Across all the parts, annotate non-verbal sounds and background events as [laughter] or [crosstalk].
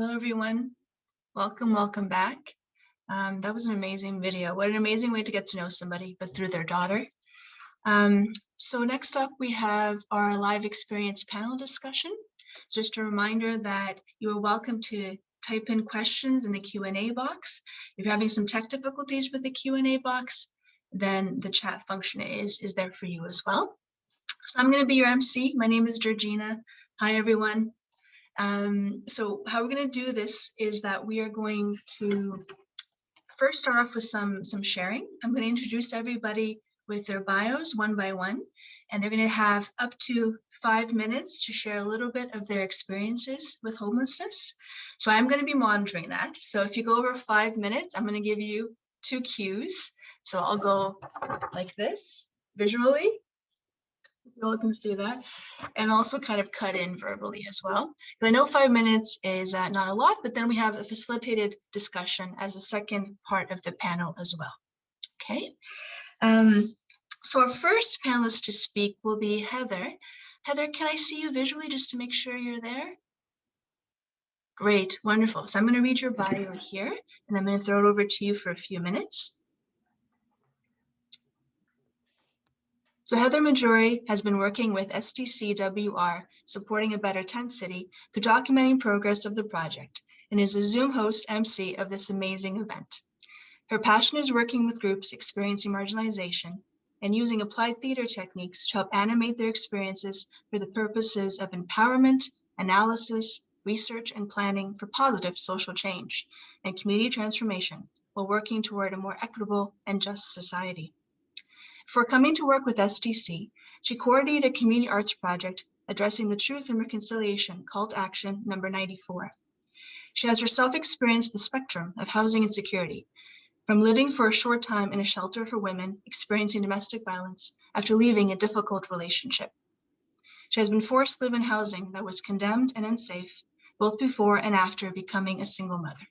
Hello, everyone. Welcome, welcome back. Um, that was an amazing video. What an amazing way to get to know somebody, but through their daughter. Um, so next up, we have our live experience panel discussion. Just a reminder that you are welcome to type in questions in the Q&A box. If you're having some tech difficulties with the Q&A box, then the chat function is, is there for you as well. So I'm going to be your MC. My name is Georgina. Hi, everyone. Um, so how we're going to do this is that we are going to first start off with some, some sharing. I'm going to introduce everybody with their bios one by one, and they're going to have up to five minutes to share a little bit of their experiences with homelessness. So I'm going to be monitoring that. So if you go over five minutes, I'm going to give you two cues. So I'll go like this visually, you all can see that and also kind of cut in verbally as well. I know five minutes is uh, not a lot, but then we have a facilitated discussion as the second part of the panel as well. Okay. Um, so our first panelist to speak will be Heather. Heather, can I see you visually just to make sure you're there? Great, wonderful. So I'm going to read your bio here, and I'm going to throw it over to you for a few minutes. So Heather Majori has been working with SDCWR, supporting a better tent city, through documenting progress of the project, and is a Zoom host MC of this amazing event. Her passion is working with groups experiencing marginalization and using applied theater techniques to help animate their experiences for the purposes of empowerment, analysis, research, and planning for positive social change and community transformation while working toward a more equitable and just society. For coming to work with SDC, she coordinated a community arts project addressing the truth and reconciliation call to action number 94. She has herself experienced the spectrum of housing insecurity, from living for a short time in a shelter for women experiencing domestic violence after leaving a difficult relationship. She has been forced to live in housing that was condemned and unsafe, both before and after becoming a single mother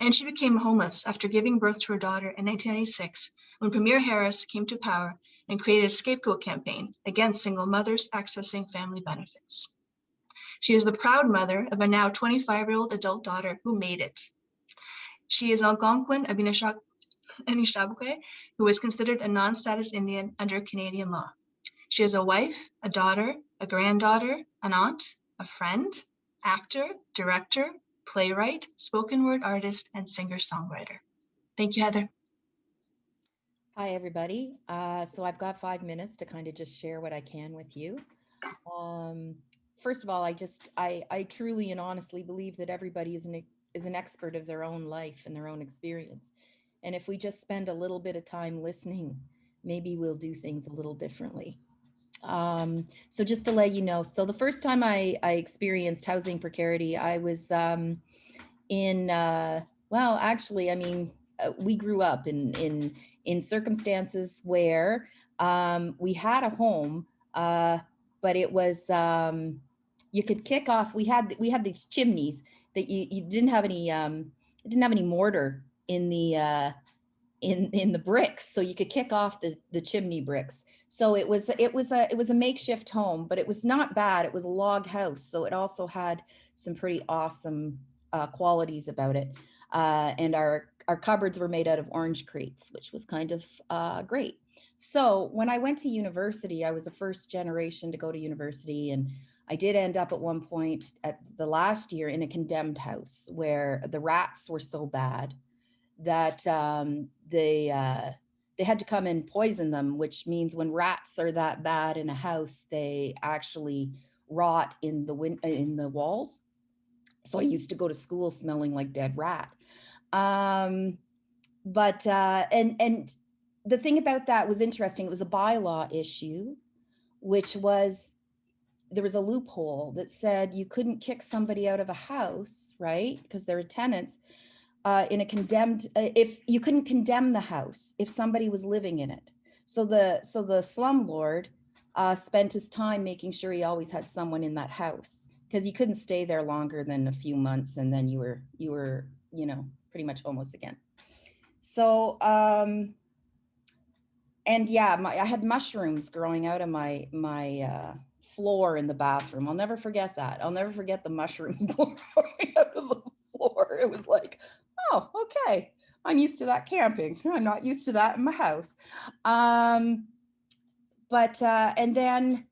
and she became homeless after giving birth to her daughter in 1996 when Premier Harris came to power and created a scapegoat campaign against single mothers accessing family benefits. She is the proud mother of a now 25-year-old adult daughter who made it. She is Algonquin Anishinaabe, who is considered a non-status Indian under Canadian law. She is a wife, a daughter, a granddaughter, an aunt, a friend, actor, director, playwright, spoken word artist, and singer-songwriter. Thank you, Heather. Hi, everybody. Uh, so I've got five minutes to kind of just share what I can with you. Um, first of all, I just, I, I truly and honestly believe that everybody is an, is an expert of their own life and their own experience. And if we just spend a little bit of time listening, maybe we'll do things a little differently. Um, so just to let you know, so the first time I, I experienced housing precarity, I was um, in, uh, well, actually, I mean, uh, we grew up in, in, in circumstances where um, we had a home, uh, but it was, um, you could kick off, we had, we had these chimneys that you, you didn't have any, um, didn't have any mortar in the, uh, in in the bricks so you could kick off the the chimney bricks. So it was it was a it was a makeshift home but it was not bad it was a log house so it also had some pretty awesome uh, qualities about it. Uh, and our our cupboards were made out of orange crates which was kind of uh, great. So when I went to university I was a first generation to go to university and I did end up at one point at the last year in a condemned house where the rats were so bad that um, they uh, they had to come and poison them, which means when rats are that bad in a house, they actually rot in the win in the walls. So I used to go to school smelling like dead rat. Um, but uh, and and the thing about that was interesting. It was a bylaw issue, which was there was a loophole that said you couldn't kick somebody out of a house, right? Because they're tenants uh, in a condemned, uh, if you couldn't condemn the house if somebody was living in it. So the, so the slumlord uh, spent his time making sure he always had someone in that house because you couldn't stay there longer than a few months and then you were, you were, you know, pretty much homeless again. So, um, and yeah, my, I had mushrooms growing out of my, my uh, floor in the bathroom. I'll never forget that. I'll never forget the mushrooms [laughs] growing out of the floor. It was like, oh, okay. I'm used to that camping. [laughs] I'm not used to that in my house. Um, but, uh, and then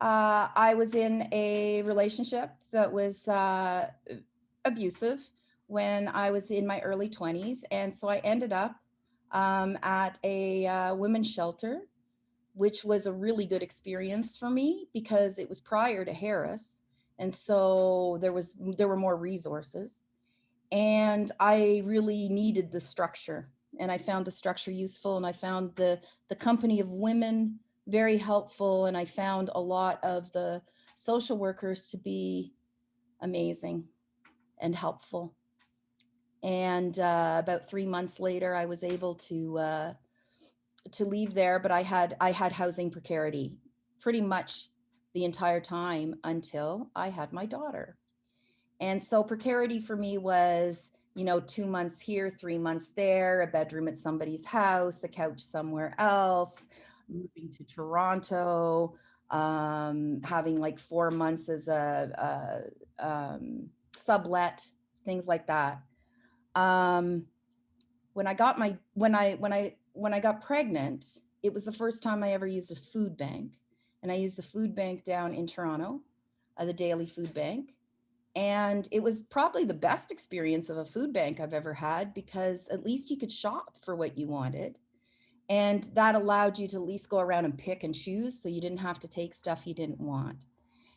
uh, I was in a relationship that was uh, abusive when I was in my early 20s. And so I ended up um, at a uh, women's shelter, which was a really good experience for me because it was prior to Harris. And so there was there were more resources. And I really needed the structure. And I found the structure useful and I found the the company of women very helpful. And I found a lot of the social workers to be amazing and helpful. And uh, about three months later, I was able to uh, to leave there, but I had I had housing precarity pretty much the entire time until I had my daughter. And so precarity for me was, you know, two months here, three months there, a bedroom at somebody's house, a couch somewhere else, moving to Toronto, um, having like four months as a, a um, sublet, things like that. Um, when I got my, when I, when I, when I got pregnant, it was the first time I ever used a food bank. And I used the food bank down in Toronto, uh, the Daily Food Bank. And it was probably the best experience of a food bank I've ever had because at least you could shop for what you wanted. And that allowed you to at least go around and pick and choose so you didn't have to take stuff you didn't want.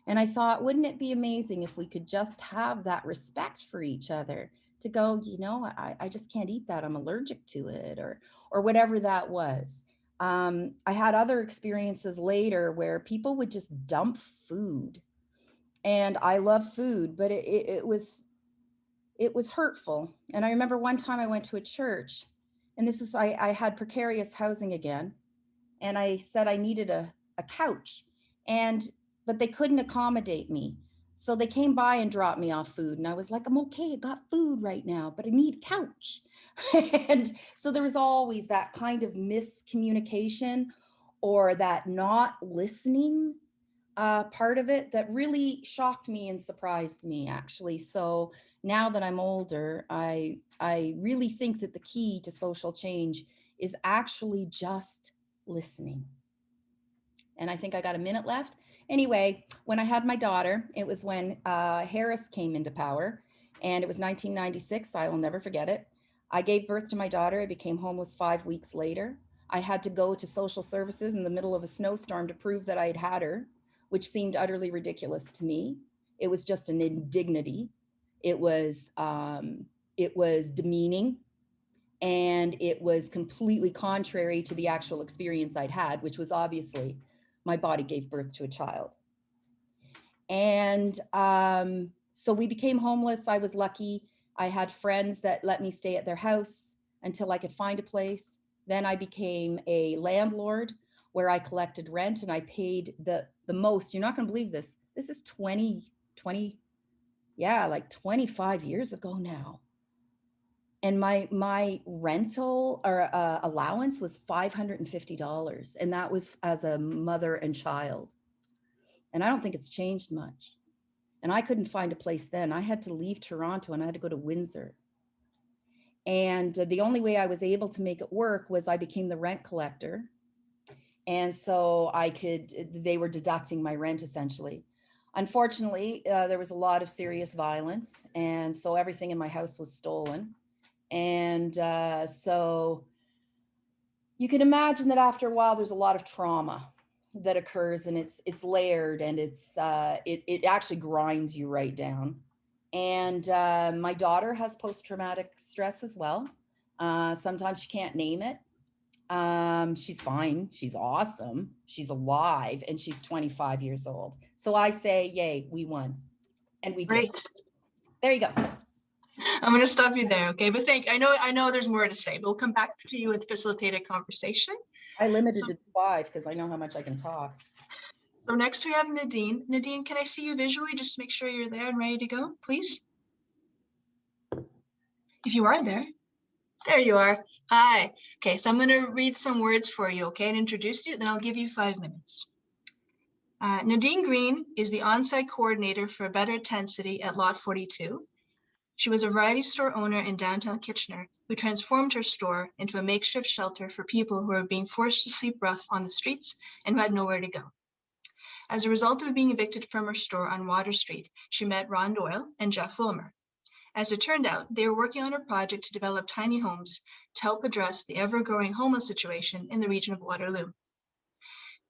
And I thought, wouldn't it be amazing if we could just have that respect for each other to go, you know, I, I just can't eat that. I'm allergic to it or, or whatever that was. Um, I had other experiences later where people would just dump food and I love food, but it, it, it was, it was hurtful. And I remember one time I went to a church and this is, I, I had precarious housing again. And I said I needed a, a couch and, but they couldn't accommodate me. So they came by and dropped me off food. And I was like, I'm okay, I got food right now, but I need a couch. [laughs] and so there was always that kind of miscommunication or that not listening uh, part of it that really shocked me and surprised me actually. So now that I'm older, I, I really think that the key to social change is actually just listening. And I think I got a minute left. Anyway, when I had my daughter, it was when uh, Harris came into power and it was 1996. I will never forget it. I gave birth to my daughter. I became homeless five weeks later. I had to go to social services in the middle of a snowstorm to prove that I had had her, which seemed utterly ridiculous to me. It was just an indignity. It was, um, it was demeaning and it was completely contrary to the actual experience I'd had, which was obviously my body gave birth to a child. And um, so we became homeless. I was lucky. I had friends that let me stay at their house until I could find a place. Then I became a landlord where I collected rent and I paid the, the most. You're not going to believe this. This is 20, 20, yeah, like 25 years ago now and my my rental or uh, allowance was $550 and that was as a mother and child and i don't think it's changed much and i couldn't find a place then i had to leave toronto and i had to go to windsor and the only way i was able to make it work was i became the rent collector and so i could they were deducting my rent essentially unfortunately uh, there was a lot of serious violence and so everything in my house was stolen and uh, so you can imagine that after a while, there's a lot of trauma that occurs and it's it's layered and it's uh, it, it actually grinds you right down. And uh, my daughter has post-traumatic stress as well. Uh, sometimes she can't name it. Um, she's fine. She's awesome. She's alive and she's 25 years old. So I say, yay, we won. And we did. Great. There you go. I'm going to stop you there, okay? But thank, I know, I know there's more to say, but we'll come back to you with facilitated conversation. I limited it to five because I know how much I can talk. So next we have Nadine. Nadine, can I see you visually? Just to make sure you're there and ready to go, please. If you are there. There you are. Hi. Okay, so I'm going to read some words for you, okay, and introduce you, then I'll give you five minutes. Uh, Nadine Green is the on-site coordinator for Better Tent City at Lot 42. She was a variety store owner in downtown Kitchener who transformed her store into a makeshift shelter for people who were being forced to sleep rough on the streets and who had nowhere to go. As a result of being evicted from her store on Water Street, she met Ron Doyle and Jeff Willmer. As it turned out, they were working on a project to develop tiny homes to help address the ever-growing homeless situation in the region of Waterloo.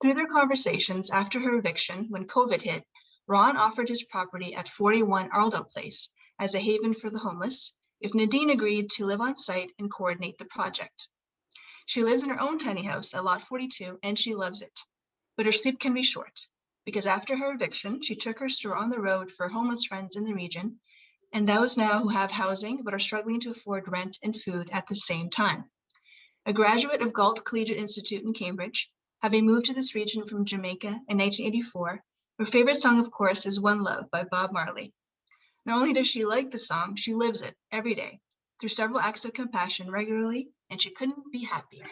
Through their conversations after her eviction, when COVID hit, Ron offered his property at 41 Ardelt Place as a haven for the homeless if Nadine agreed to live on site and coordinate the project. She lives in her own tiny house at Lot 42 and she loves it, but her sleep can be short because after her eviction, she took her store on the road for homeless friends in the region and those now who have housing but are struggling to afford rent and food at the same time. A graduate of Galt Collegiate Institute in Cambridge, having moved to this region from Jamaica in 1984, her favorite song, of course, is One Love by Bob Marley. Not only does she like the song, she lives it every day through several acts of compassion regularly, and she couldn't be happier.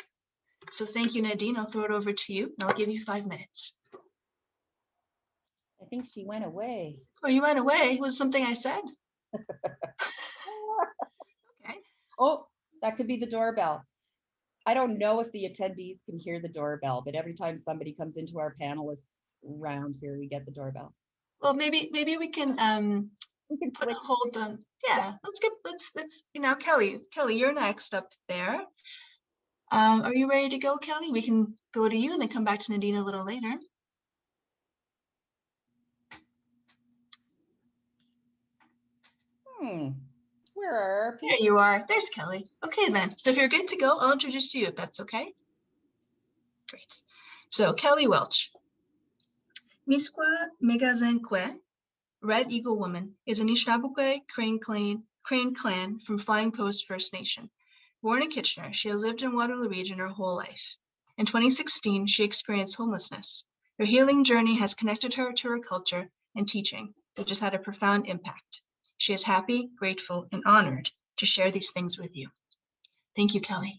So thank you, Nadine. I'll throw it over to you, and I'll give you five minutes. I think she went away. Oh, you went away? Was something I said? Okay. Oh, that could be the doorbell. I don't know if the attendees can hear the doorbell, but every time somebody comes into our panelists round here, we get the doorbell. Well, maybe maybe we can um We can put a hold on. Yeah, let's get let's let's you know Kelly. Kelly, you're next up there. Um, are you ready to go, Kelly? We can go to you and then come back to Nadine a little later. Hmm, where are our There you are. There's Kelly. Okay then. So if you're good to go, I'll introduce you if that's okay. Great. So Kelly Welch. Misqua Megazenkwe, Red Eagle Woman, is an Anishinaabe Crane Clan, Crane Clan from Flying Post First Nation. Born in Kitchener, she has lived in Waterloo region her whole life. In 2016, she experienced homelessness. Her healing journey has connected her to her culture and teaching, which has had a profound impact. She is happy, grateful, and honored to share these things with you. Thank you, Kelly.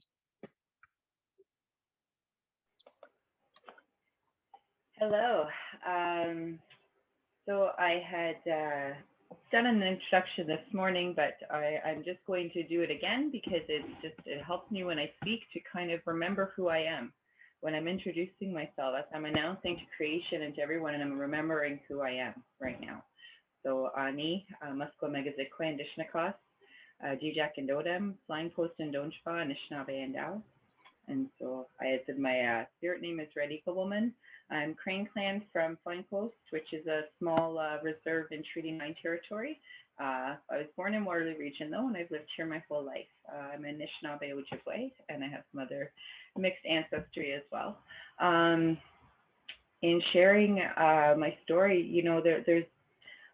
Hello. Um, so I had uh, done an introduction this morning, but I, I'm just going to do it again because it's just it helps me when I speak to kind of remember who I am when I'm introducing myself. As I'm announcing to creation and to everyone, and I'm remembering who I am right now. So Ani, uh, Muskwa Megazikwe and Dishnakas, uh, and Dodem, Flying Post and Donchpa, Anishinaabe and Dow. And so I said my uh, spirit name is Red Eagle Woman. I'm Crane Clan from Flying Post, which is a small uh, reserve in Treaty 9 territory. Uh, I was born in Waterloo Region though, and I've lived here my whole life. Uh, I'm Anishinaabe Ojibwe, and I have some other mixed ancestry as well. Um, in sharing uh, my story, you know, there, there's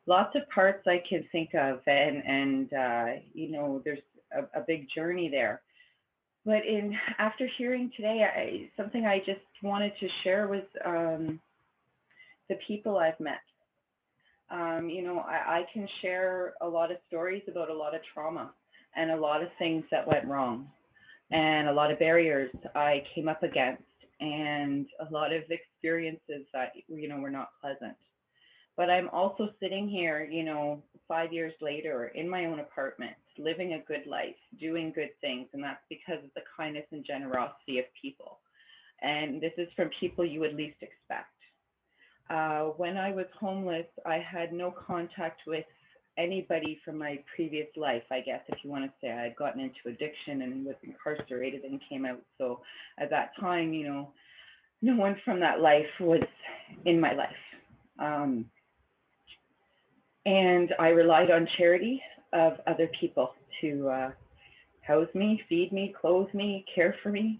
lots of parts I can think of, and and uh, you know, there's a, a big journey there but in after hearing today, I, something I just wanted to share was um, the people I've met. Um, you know, I, I can share a lot of stories about a lot of trauma and a lot of things that went wrong, and a lot of barriers I came up against, and a lot of experiences that you know were not pleasant. But I'm also sitting here, you know, five years later in my own apartment, living a good life, doing good things. And that's because of the kindness and generosity of people. And this is from people you would least expect. Uh, when I was homeless, I had no contact with anybody from my previous life, I guess, if you want to say. I had gotten into addiction and was incarcerated and came out. So at that time, you know, no one from that life was in my life. Um, and I relied on charity of other people to uh, house me, feed me, clothe me, care for me.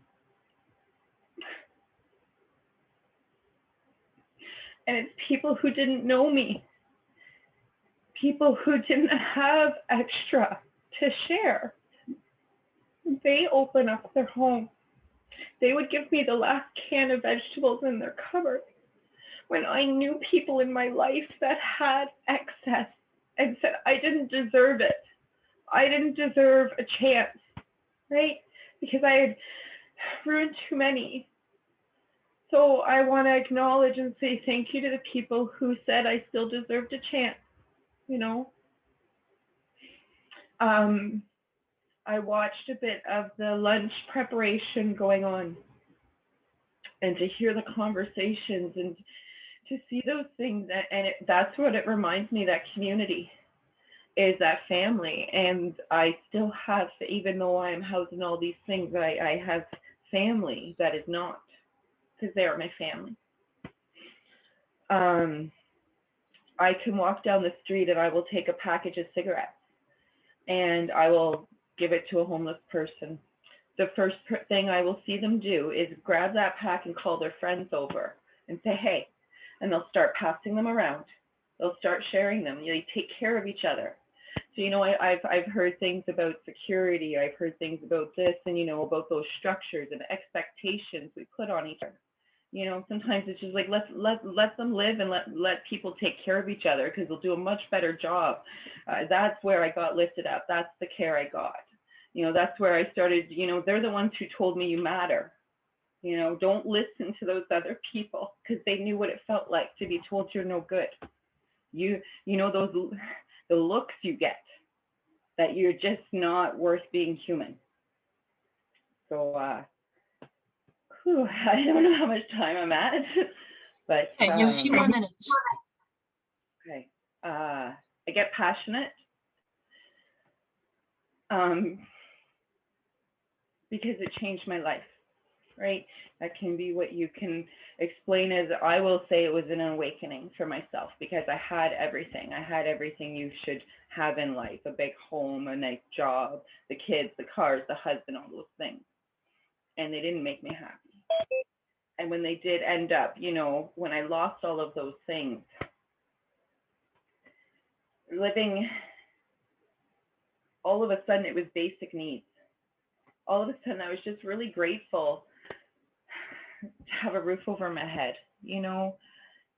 And it's people who didn't know me, people who didn't have extra to share. They open up their home. They would give me the last can of vegetables in their cupboard when I knew people in my life that had excess and said I didn't deserve it. I didn't deserve a chance, right? Because I had ruined too many. So I want to acknowledge and say thank you to the people who said I still deserved a chance, you know. Um, I watched a bit of the lunch preparation going on and to hear the conversations and to see those things and it, that's what it reminds me that community is that family and I still have even though I am housing all these things I, I have family that is not because they are my family. Um, I can walk down the street and I will take a package of cigarettes and I will give it to a homeless person. The first thing I will see them do is grab that pack and call their friends over and say, hey, and they'll start passing them around. They'll start sharing them. They take care of each other. So, you know, I, I've, I've heard things about security. I've heard things about this and, you know, about those structures and expectations we put on each other. You know, sometimes it's just like, let, let, let them live and let, let people take care of each other because they'll do a much better job. Uh, that's where I got lifted up. That's the care I got. You know, that's where I started, you know, they're the ones who told me you matter. You know, don't listen to those other people because they knew what it felt like to be told you're no good. You, you know, those, the looks you get that you're just not worth being human. So, uh, whew, [laughs] I don't know how much time I'm at, [laughs] but. You have a few um, more minutes. Okay, uh, I get passionate. Um, because it changed my life, right? That can be what you can explain as I will say it was an awakening for myself because I had everything. I had everything you should have in life a big home, a nice job, the kids, the cars, the husband, all those things. And they didn't make me happy. And when they did end up, you know, when I lost all of those things, living all of a sudden it was basic needs all of a sudden i was just really grateful to have a roof over my head you know?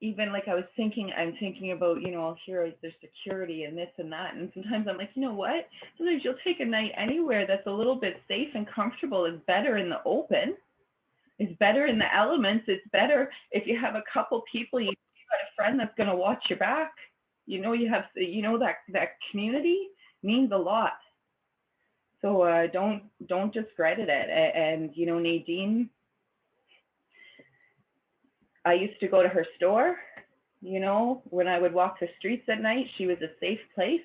Even like i was thinking i'm thinking about you know here is there's security and this and that and sometimes i'm like you know what? Sometimes you'll take a night anywhere that's a little bit safe and comfortable is better in the open it's better in the elements it's better if you have a couple people you got a friend that's going to watch your back. You know you have you know that that community means a lot. So uh, don't don't discredit it and, you know nadine i used to go to her store you know when i would walk the streets at night she was a safe place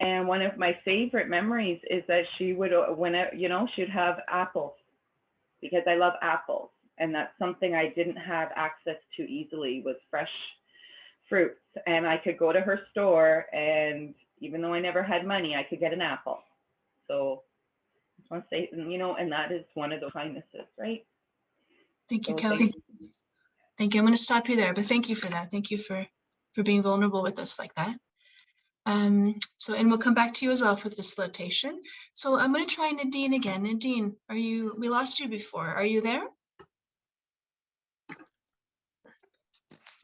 and one of my favorite memories is that she would uh, when I, you know she'd have apples because i love apples and that's something i didn't have access to easily was fresh fruits and I could go to her store and even though I never had money, I could get an apple. So I just want to say, you know, and that is one of the kindnesses, right? Thank you, So Kelly. thank Thank you. I'm going to stop you there, but thank you for that. Thank you for, for being vulnerable with us like that. Um, so, and we'll come back to you as well for the facilitation. So I'm going to try Nadine again. Nadine, are you, we lost you before. Are you there?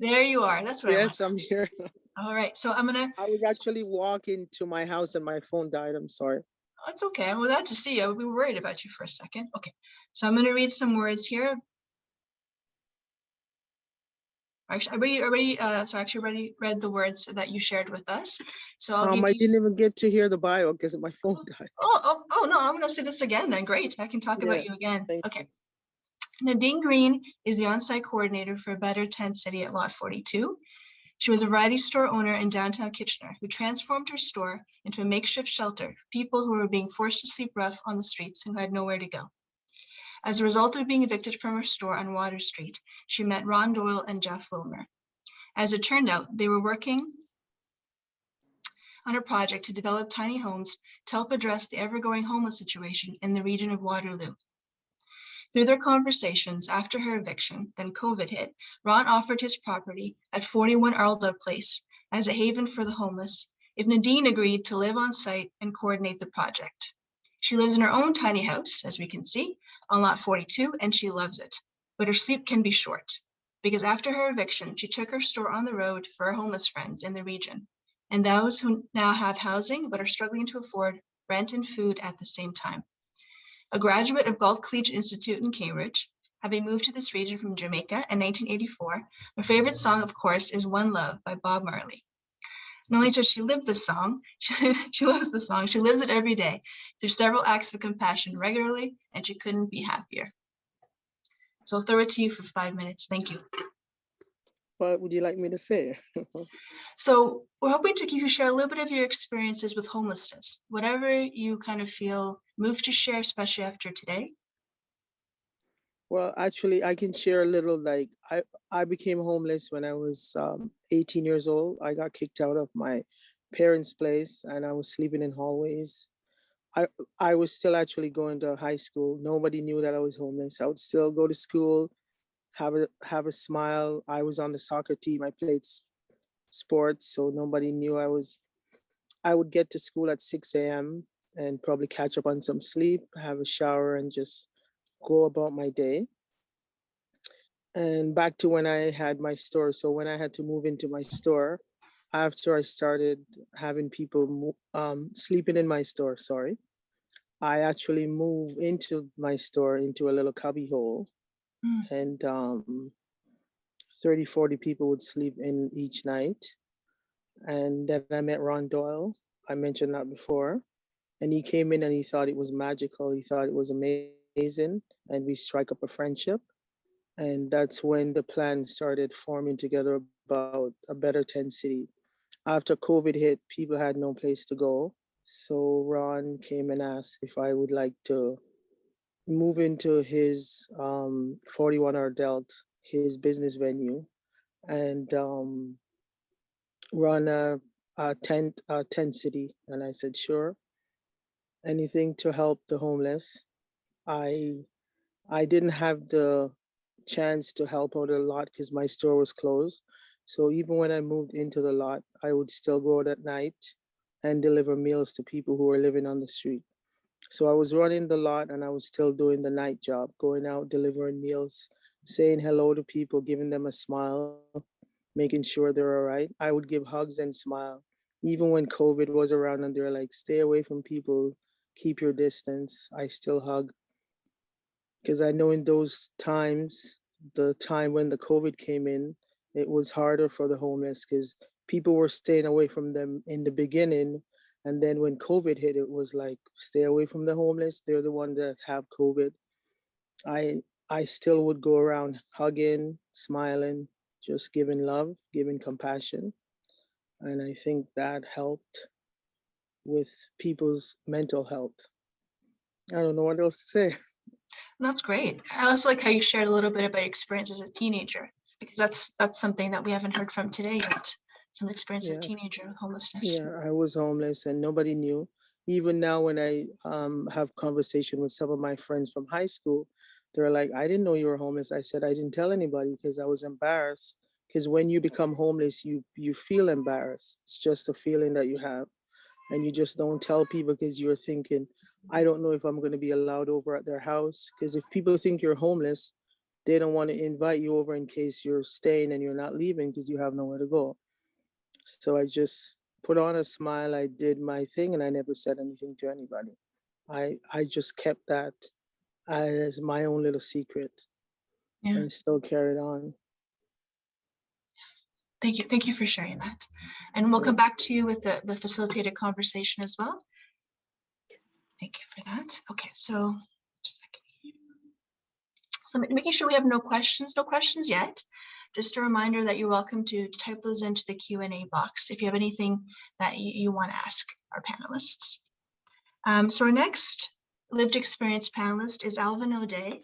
There you are. That's what Yes, I I'm here. [laughs] All right. So I'm going to, I was actually walking to my house and my phone died. I'm sorry. that's okay. I'm glad to see you. We were worried about you for a second. Okay. So I'm going to read some words here. Actually, I already, already, uh, so I actually already read the words that you shared with us. So I'll Um, I didn't even get to hear the bio because my phone died. Oh, oh, oh, no, I'm gonna say this again then. Great. I can talk about you again. Okay. Nadine Green is the on-site coordinator for Better Tent City at Lot 42. She was a variety store owner in downtown Kitchener who transformed her store into a makeshift shelter for people who were being forced to sleep rough on the streets and who had nowhere to go. As a result of being evicted from her store on Water Street, she met Ron Doyle and Jeff Willmer. As it turned out, they were working on a project to develop tiny homes to help address the ever-growing homeless situation in the region of Waterloo. Through their conversations after her eviction, then COVID hit, Ron offered his property at 41 Ardelt Place as a haven for the homeless if Nadine agreed to live on site and coordinate the project. She lives in her own tiny house, as we can see, on lot 42, and she loves it. But her sleep can be short because after her eviction, she took her store on the road for her homeless friends in the region and those who now have housing but are struggling to afford rent and food at the same time. A graduate of Galt Collegiate Institute in Cambridge, Having moved to this region from Jamaica in 1984, her favorite song, of course, is One Love by Bob Marley. Does she live the song, [laughs] she, she loves the song, she lives it every day through several acts of compassion regularly, and she couldn't be happier. So I'll throw it to you for five minutes. Thank you. What would you like me to say? [laughs] So we're hoping to give you share a little bit of your experiences with homelessness, whatever you kind of feel moved to share, especially after today. Well, actually, I can share a little, like, I, I became homeless when I was um, 18 years old. I got kicked out of my parents' place and I was sleeping in hallways. I, I was still actually going to high school. Nobody knew that I was homeless. I would still go to school, have a, have a smile. I was on the soccer team. I played sports, so nobody knew I was, I would get to school at 6 a.m. and probably catch up on some sleep, have a shower and just go about my day. And back to when I had my store. So when I had to move into my store, after I started having people um, sleeping in my store, sorry, I actually moved into my store into a little cubby hole. Mm. And um, 30, 40 people would sleep in each night. And then I met Ron Doyle. I mentioned that before. And he came in and he thought it was magical. He thought it was amazing. And we strike up a friendship. And that's when the plan started forming together about a better tent city. After COVID hit, people had no place to go. So Ron came and asked if I would like to move into his um, 41 Ardelt, his business venue, and um, run a, a tent, a tent city. And I said, sure. Anything to help the homeless. I I didn't have the chance to help out a lot because my store was closed. So even when I moved into the lot, I would still go out at night and deliver meals to people who were living on the street. So I was running the lot and I was still doing the night job, going out, delivering meals, saying hello to people, giving them a smile, making sure they're all right. I would give hugs and smile. Even when COVID was around and they're like, stay away from people, keep your distance, I still hug. Because I know in those times, the time when the COVID came in, it was harder for the homeless because people were staying away from them in the beginning. And then when COVID hit, it was like, stay away from the homeless. They're the ones that have COVID. I I still would go around hugging, smiling, just giving love, giving compassion. And I think that helped with people's mental health. I don't know what else to say. [laughs] That's great. I also like how you shared a little bit about your experience as a teenager, because that's that's something that we haven't heard from today yet. Some experience as a teenager with homelessness. Yeah, I was homeless and nobody knew. Even now, when I um, have conversation with some of my friends from high school, they're like, "I didn't know you were homeless." I said, "I didn't tell anybody because I was embarrassed." Because when you become homeless, you you feel embarrassed. It's just a feeling that you have, and you just don't tell people because you're thinking, "I don't know if I'm going to be allowed over at their house." Because if people think you're homeless, they don't want to invite you over in case you're staying and you're not leaving because you have nowhere to go. So I just put on a smile. I did my thing and I never said anything to anybody. I I just kept that as my own little secret Yeah. and still carried on. Thank you. Thank you for sharing that. And we'll come back to you with the, the facilitated conversation as well. Thank you for that. Okay, so just a second here. So making sure we have no questions, no questions yet. Just a reminder that you're welcome to type those into the Q and A box if you have anything that you, you want to ask our panelists. Um, so our next lived experience panelist is Alvin O'Day.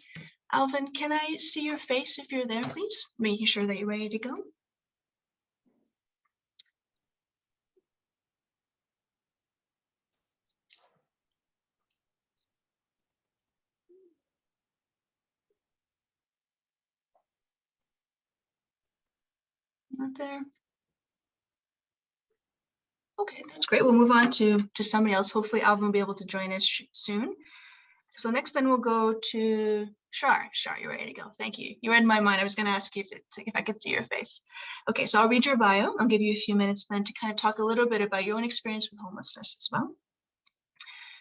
Alvin, can I see your face if you're there, please? Making sure that you're ready to go. Not there. Okay, that's great. We'll move on to, to somebody else. Hopefully Alvin will be able to join us soon. So next then we'll go to Shar. Shar, you're ready to go. Thank you. You read my mind. I was going to ask you if, if I could see your face. Okay, so I'll read your bio. I'll give you a few minutes then to kind of talk a little bit about your own experience with homelessness as well.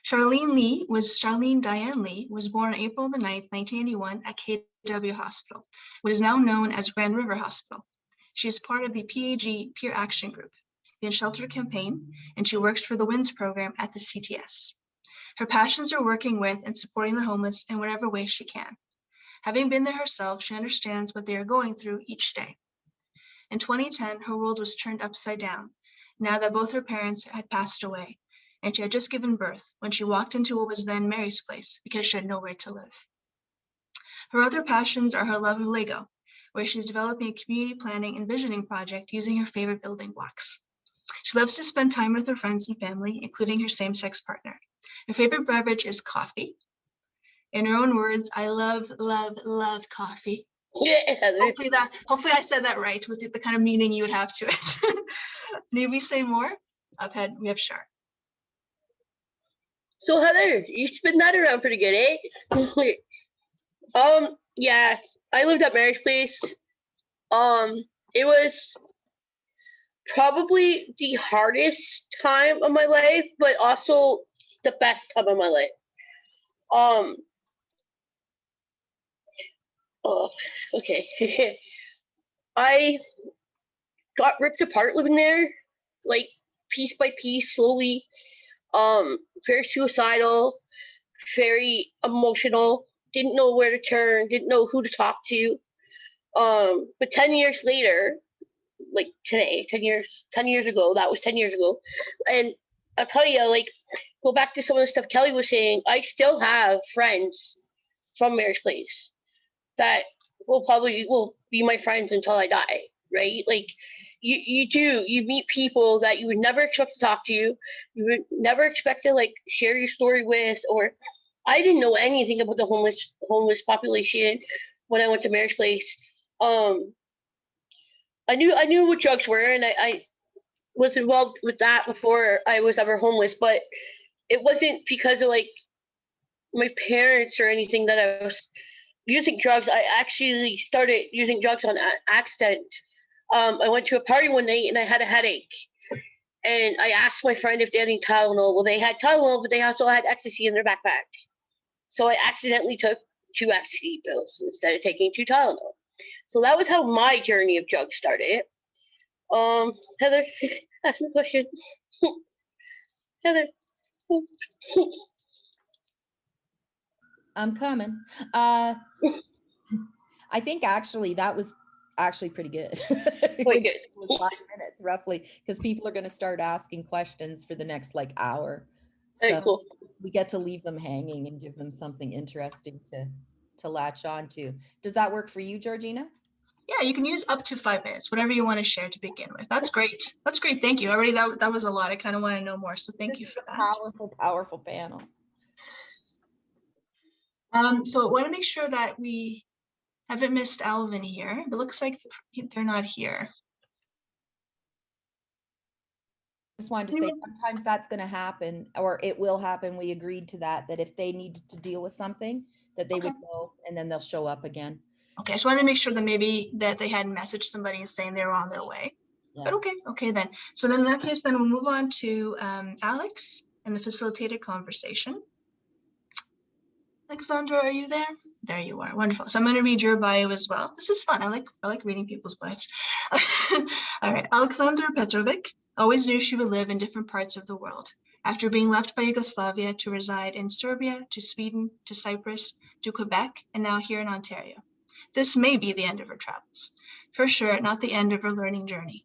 Charlene Lee was Charlene Diane Lee was born on April the 9th, 1981 at KW Hospital, what is now known as Grand River Hospital. She is part of the PAG Peer Action Group, the In Shelter Campaign, and she works for the WINS program at the CTS. Her passions are working with and supporting the homeless in whatever way she can. Having been there herself, she understands what they are going through each day. In 2010, her world was turned upside down now that both her parents had passed away, and she had just given birth when she walked into what was then Mary's place because she had nowhere to live. Her other passions are her love of Lego, where she's developing a community planning and visioning project using her favorite building blocks. She loves to spend time with her friends and family, including her same-sex partner. Her favorite beverage is coffee. In her own words, I love, love, love coffee. Yeah, Hopefully that, hopefully I said that right with the- kind of meaning you would have to it. [laughs] Need we say more? I've had, we have Shar. So Heather, you spin that around pretty good, eh? [laughs] um, yeah, I lived at Mary's place. Um, it was probably the hardest time of my life, but also the best time of my life. Um. Oh, okay. [laughs] I got ripped apart living there, like piece by piece, slowly um very suicidal very emotional didn't know where to turn didn't know who to talk to. Um but 10 years later like today 10 years 10 years ago that was 10 years ago. And i'll tell you like go back to some of the stuff kelly was saying i still have friends from mary's place that will probably will be my friends until i die right? Like you, you do you meet people that you would never expect to talk to you you would never expect to like share your story with or i didn't know anything about the homeless homeless population when i went to mary's place um i knew i knew what drugs were and i, I was involved with that before i was ever homeless but it wasn't because of like my parents or anything that i was using drugs i actually started using drugs on accident um, I went to a party one night and I had a headache. And I asked my friend if they had any Tylenol. Well, they had Tylenol, but they also had ecstasy in their backpack. So I accidentally took two ecstasy pills instead of taking two Tylenol. So that was how my journey of drugs started. Um, Heather, [laughs] ask me a question. [laughs] Heather. I'm coming. Uh, [laughs] I think actually that was actually pretty good. Quite good. It was five minutes roughly, because people are gonna start asking questions for the next like hour. Very So cool. we get to leave them hanging and give them something interesting to, to latch on to. Does that work for you, Georgina? Yeah, you can use up to five minutes, whatever you want to share to begin with. That's great. That's great. Thank you. Already that, that was a lot. I kind of want to know more. So thank This you for that. Powerful, powerful panel. Um, so I want to make sure that we haven't missed Alvin here. It looks like they're not here. Just wanted to say, sometimes that's gonna happen, or it will happen. We agreed to that, that if they needed to deal with something, that they would go and then they'll show up again. Okay, I just wanted to make sure that maybe that they hadn't messaged somebody and saying they were on their way. But Yeah. okay, okay then. So then in that case, then we'll move on to um, Alex and the facilitated conversation. Alexandra, are you there? There you are. Wonderful. So I'm going to read your bio as well. This is fun. I like I like reading people's bios. [laughs] All right. Alexandra Petrovic always knew she would live in different parts of the world. After being left by Yugoslavia to reside in Serbia, to Sweden, to Cyprus, to Quebec, and now here in Ontario. This may be the end of her travels. For sure, not the end of her learning journey.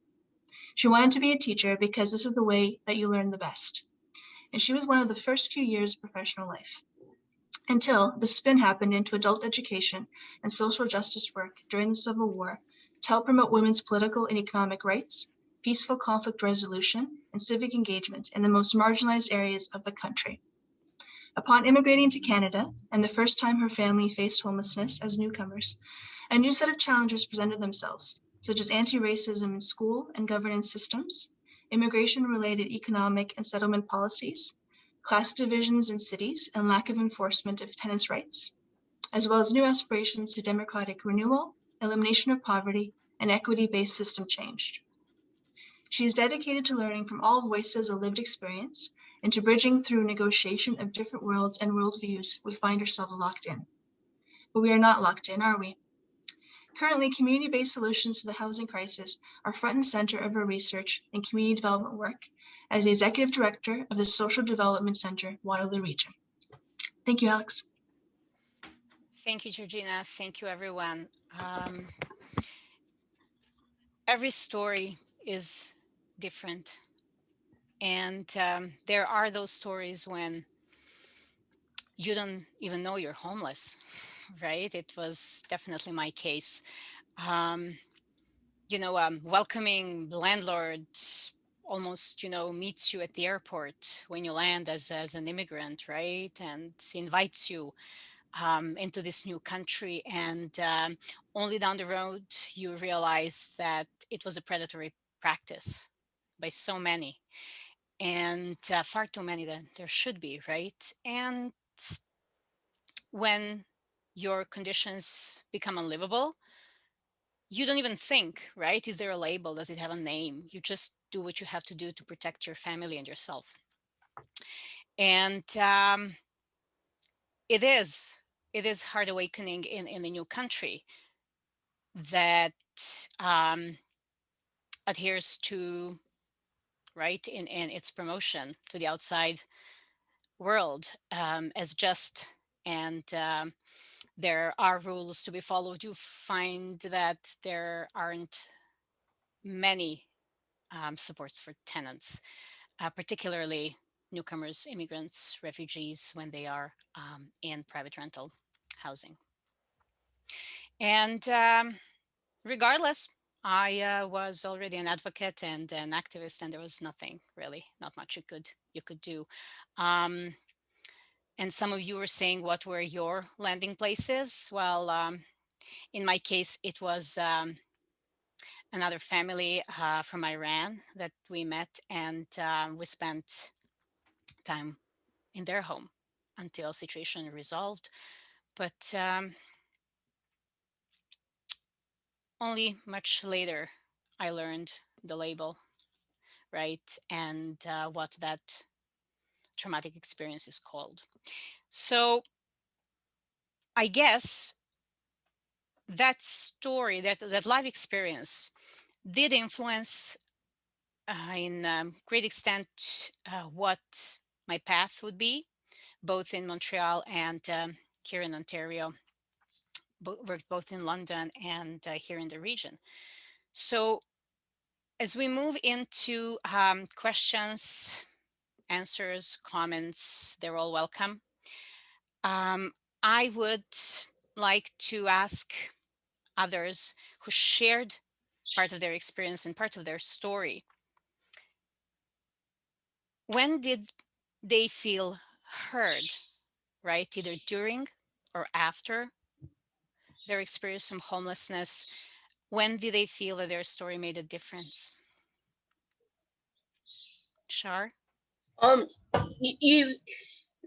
She wanted to be a teacher because this is the way that you learn the best. And she was one of the first few years of professional life. Until the spin happened into adult education and social justice work during the Civil War to help promote women's political and economic rights, peaceful conflict resolution, and civic engagement in the most marginalized areas of the country. Upon immigrating to Canada, and the first time her family faced homelessness as newcomers, a new set of challenges presented themselves, such as anti-racism in school and governance systems, immigration-related economic and settlement policies, class divisions in cities and lack of enforcement of tenants' rights, as well as new aspirations to democratic renewal, elimination of poverty, and equity-based system change. She is dedicated to learning from all voices of lived experience into bridging through negotiation of different worlds and worldviews, we find ourselves locked in. But we are not locked in, are we? Currently, community-based solutions to the housing crisis are front and center of our research and community development work as the Executive Director of the Social Development Center, Waterloo Region. Thank you, Alex. Thank you, Georgina. Thank you, everyone. Um, every story is different. And um, there are those stories when you don't even know you're homeless, [laughs] right? It was definitely my case. Um, you know, um, welcoming landlords almost, you know, meets you at the airport when you land as, as an immigrant, right? And invites you um, into this new country. And um, only down the road, you realize that it was a predatory practice by so many and uh, far too many than there should be, right? And when your conditions become unlivable, you don't even think, right? Is there a label? Does it have a name? You just do what you have to do to protect your family and yourself. And um, it is, it is hard awakening in, in a new country that um, adheres to, right, in, in its promotion to the outside world um, as just and um, there are rules to be followed. You find that there aren't many um, supports for tenants, uh, particularly newcomers, immigrants, refugees when they are um, in private rental housing. And um, regardless, I uh, was already an advocate and an activist, and there was nothing really, not much you could you could do. Um, and some of you were saying what were your landing places. Well, um, in my case, it was um, another family uh, from Iran that we met and um, we spent time in their home until situation resolved. But um, only much later I learned the label, right? And uh, what that traumatic experience is called. So I guess that story, that, that life experience did influence uh, in um, great extent uh, what my path would be, both in Montreal and um, here in Ontario, bo worked both in London and uh, here in the region. So as we move into um, questions, answers, comments, they're all welcome. Um, I would like to ask others who shared part of their experience and part of their story. When did they feel heard, right? Either during or after their experience of homelessness. When did they feel that their story made a difference? Shar? Um, you,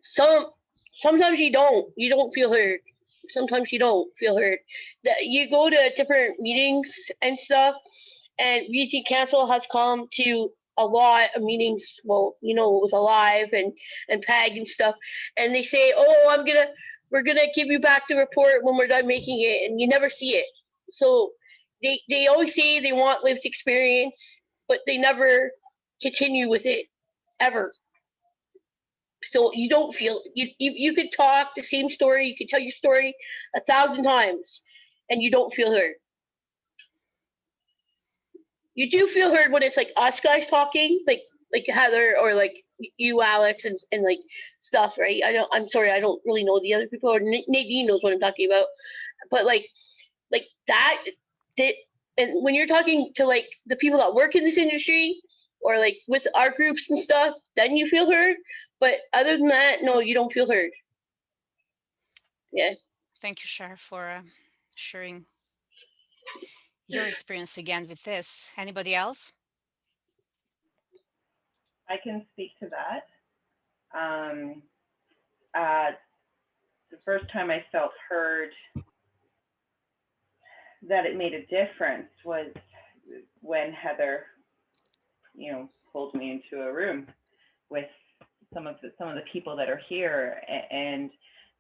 some sometimes you don't you don't feel heard. Sometimes you don't feel heard. That you go to different meetings and stuff, and BC Council has come to a lot of meetings. Well, you know, it was alive and and PAG and stuff, and they say, "Oh, I'm gonna we're gonna give you back the report when we're done making it," and you never see it. So they they always say they want lived experience, but they never continue with it ever. So you don't feel you, you you could talk the same story, you could tell your story a thousand times, and you don't feel heard. You do feel heard when it's like us guys talking, like like Heather or like you, Alex, and, and like stuff, right? I don't. I'm sorry, I don't really know the other people. Or Nadine knows what I'm talking about, but like like that did. And when you're talking to like the people that work in this industry, or like with our groups and stuff, then you feel heard. But other than that, no, you don't feel heard. Yeah. Thank you, Shar, for uh, sharing your experience again with this. Anybody else? I can speak to that. Um, uh, the first time I felt heard that it made a difference was when Heather, you know, pulled me into a room with some of the, some of the people that are here and,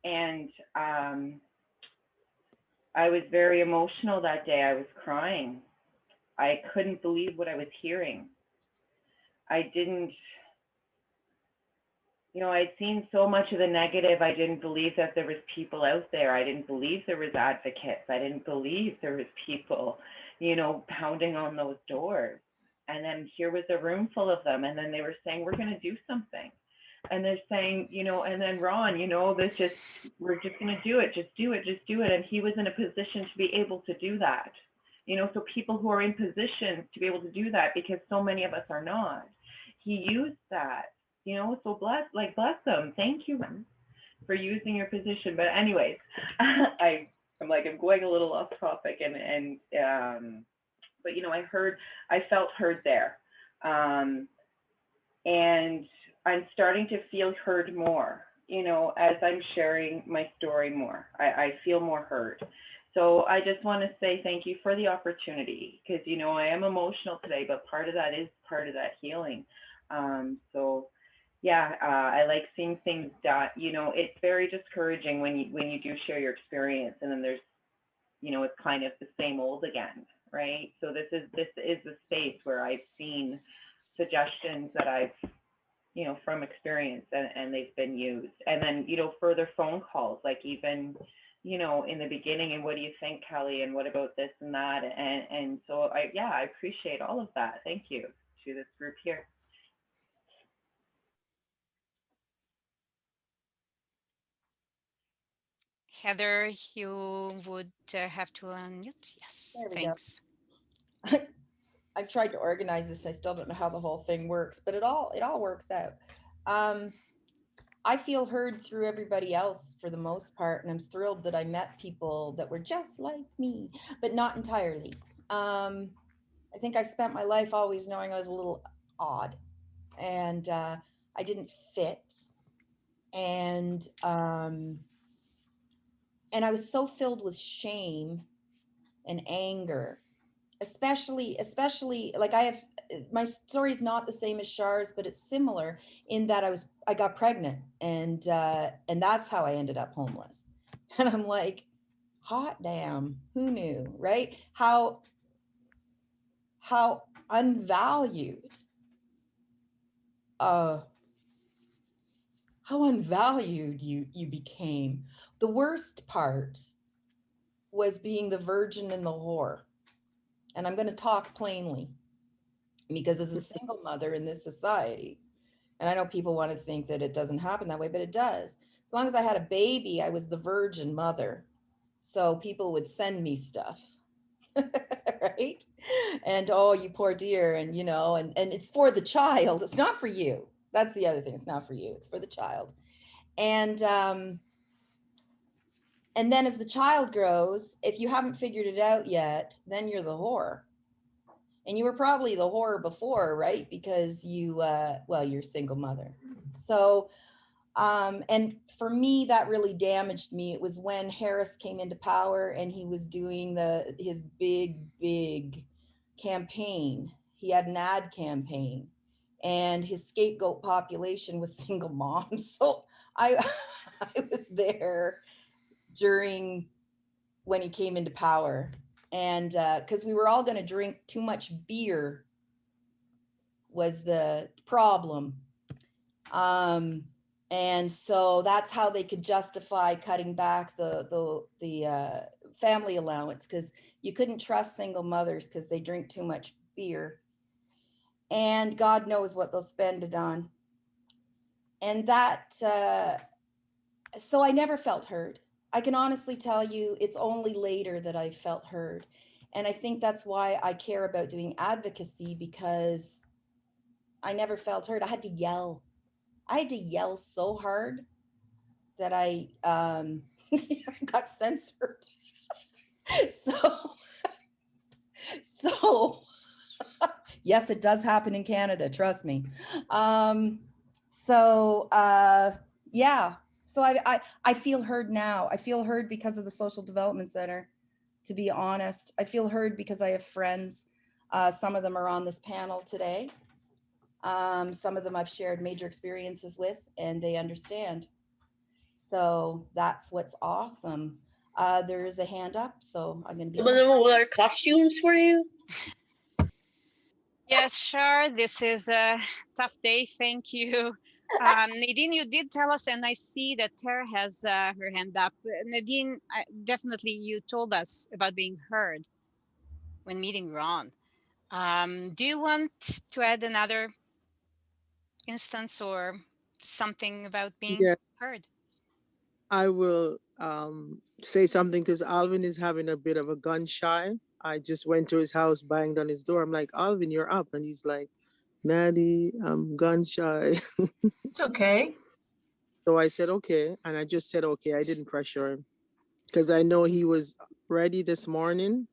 and, um, I was very emotional that day. I was crying. I couldn't believe what I was hearing. I didn't, you know, I'd seen so much of the negative. I didn't believe that there was people out there. I didn't believe there was advocates. I didn't believe there was people, you know, pounding on those doors. And then here was a room full of them. And then they were saying, we're going to do something. And they're saying, you know, and then Ron, you know, this just, we're just going to do it. Just do it. Just do it. And he was in a position to be able to do that. You know, so people who are in positions to be able to do that because so many of us are not. He used that you know, so bless, like bless them. Thank you for using your position. But anyways, [laughs] I, I'm like, I'm going a little off topic and, and, um, but you know, I heard, I felt heard there. Um, and I'm starting to feel heard more, you know, as I'm sharing my story more, I, I feel more heard. So I just want to say thank you for the opportunity because, you know, I am emotional today, but part of that is part of that healing. Um, so yeah, uh, I like seeing things dot. You know, it's very discouraging when you when you do share your experience, and then there's, you know, it's kind of the same old again, right? So this is this is the space where I've seen suggestions that I've, you know, from experience, and, and they've been used, and then you know further phone calls, like even, you know, in the beginning, and what do you think, Kelly, and what about this and that, and and so I yeah, I appreciate all of that. Thank you to this group here. Heather, you would uh, have to unmute. Yes, thanks. go. [laughs] I've tried to organize this. I still don't know how the whole thing works, but it all it all works out. Um, I feel heard through everybody else for the most part, and I'm thrilled that I met people that were just like me, but not entirely. Um, I think I've spent my life always knowing I was a little odd, and uh, I didn't fit, and um, and I was so filled with shame and anger especially especially like i have my story is not the same as Shar's, but it's similar in that i was i got pregnant and uh and that's how i ended up homeless. [laughs] And i'm like hot damn who knew right? How how unvalued uh how unvalued you you became. The worst part was being the virgin and the whore and I'm going to talk plainly because as a single mother in this society, and I know people want to think that it doesn't happen that way, but it does. As long as I had a baby, I was the virgin mother. So people would send me stuff. [laughs] right? And oh, you poor dear. And you know, and, and it's for the child. It's not for you. That's the other thing. It's not for you. It's for the child. And um, and then as the child grows, if you haven't figured it out yet, then you're the whore. And you were probably the whore before, right? Because you, uh, well, you're single mother. So, um, and for me, that really damaged me. It was when Harris came into power and he was doing the his big, big campaign. He had an ad campaign, and his scapegoat population was [laughs] single moms. So I, [laughs] I was there during when he came into power. And because we were all going to drink too much beer was the problem. Um and so that's how they could justify cutting back the the the uh, family allowance because you couldn't trust single mothers because they drink too much beer. And god knows what they'll spend it on. And that uh so i never felt heard I can honestly tell you it's only later that I felt heard. And I think that's why I care about doing advocacy because I never felt heard. I had to yell. I had to yell so hard that I um, [laughs] got censored. [laughs] so, so [laughs] yes, it does happen in Canada. Trust me. Um, so uh, yeah, so I, I i feel heard now i feel heard because of the social development center to be honest i feel heard because i have friends uh, some of them are on this panel today Um, some of them I've shared major experiences with and they understand. So that's what's awesome. Uh, there is a hand up, so I'm gonna be. Some of them wear costumes for you. Yes, sure. This is a tough day. Thank you. Um, Nadine, you did tell us, and I see that Tara has uh, her hand up. Uh, Nadine, I, definitely you told us about being heard when meeting Ron. Um, do you want to add another instance or something about being Yeah. heard? I will um, say something because Alvin is having a bit of a gun shy. I just went to his house, banged on his door. I'm like, Alvin, you're up. And he's like, Maddie, I'm gun shy. It's okay. So I said, okay. And I just said, okay. I didn't pressure him because I know he was ready this morning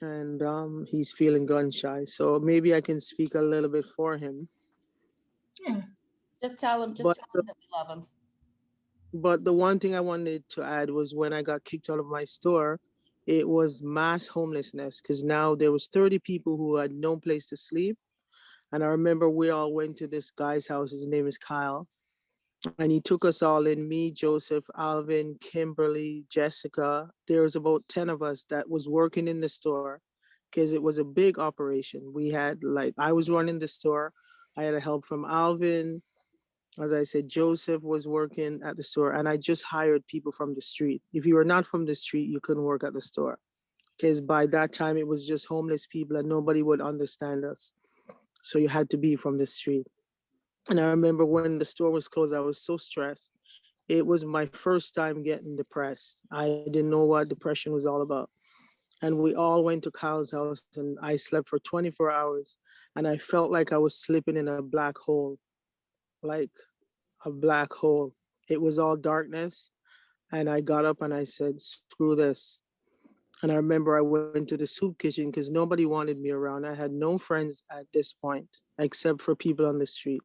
and um, he's feeling gun shy. So maybe I can speak a little bit for him. Yeah. Just tell him, just But tell him that we love him. But the one thing I wanted to add was when I got kicked out of my store, it was mass homelessness because now there was 30 people who had no place to sleep. And I remember we all went to this guy's house. His name is Kyle. And he took us all in, me, Joseph, Alvin, Kimberly, Jessica. There was about 10 of us that was working in the store because it was a big operation. We had like, I was running the store. I had a help from Alvin, as I said, Joseph was working at the store and I just hired people from the street. If you were not from the street, you couldn't work at the store. Because by that time it was just homeless people and nobody would understand us. So you had to be from the street. And I remember when the store was closed, I was so stressed. It was my first time getting depressed. I didn't know what depression was all about. And we all went to Kyle's house and I slept for 24 hours and I felt like I was slipping in a black hole. Like a black hole. It was all darkness. And I got up and I said, screw this. And I remember I went to the soup kitchen because nobody wanted me around. I had no friends at this point, except for people on the street.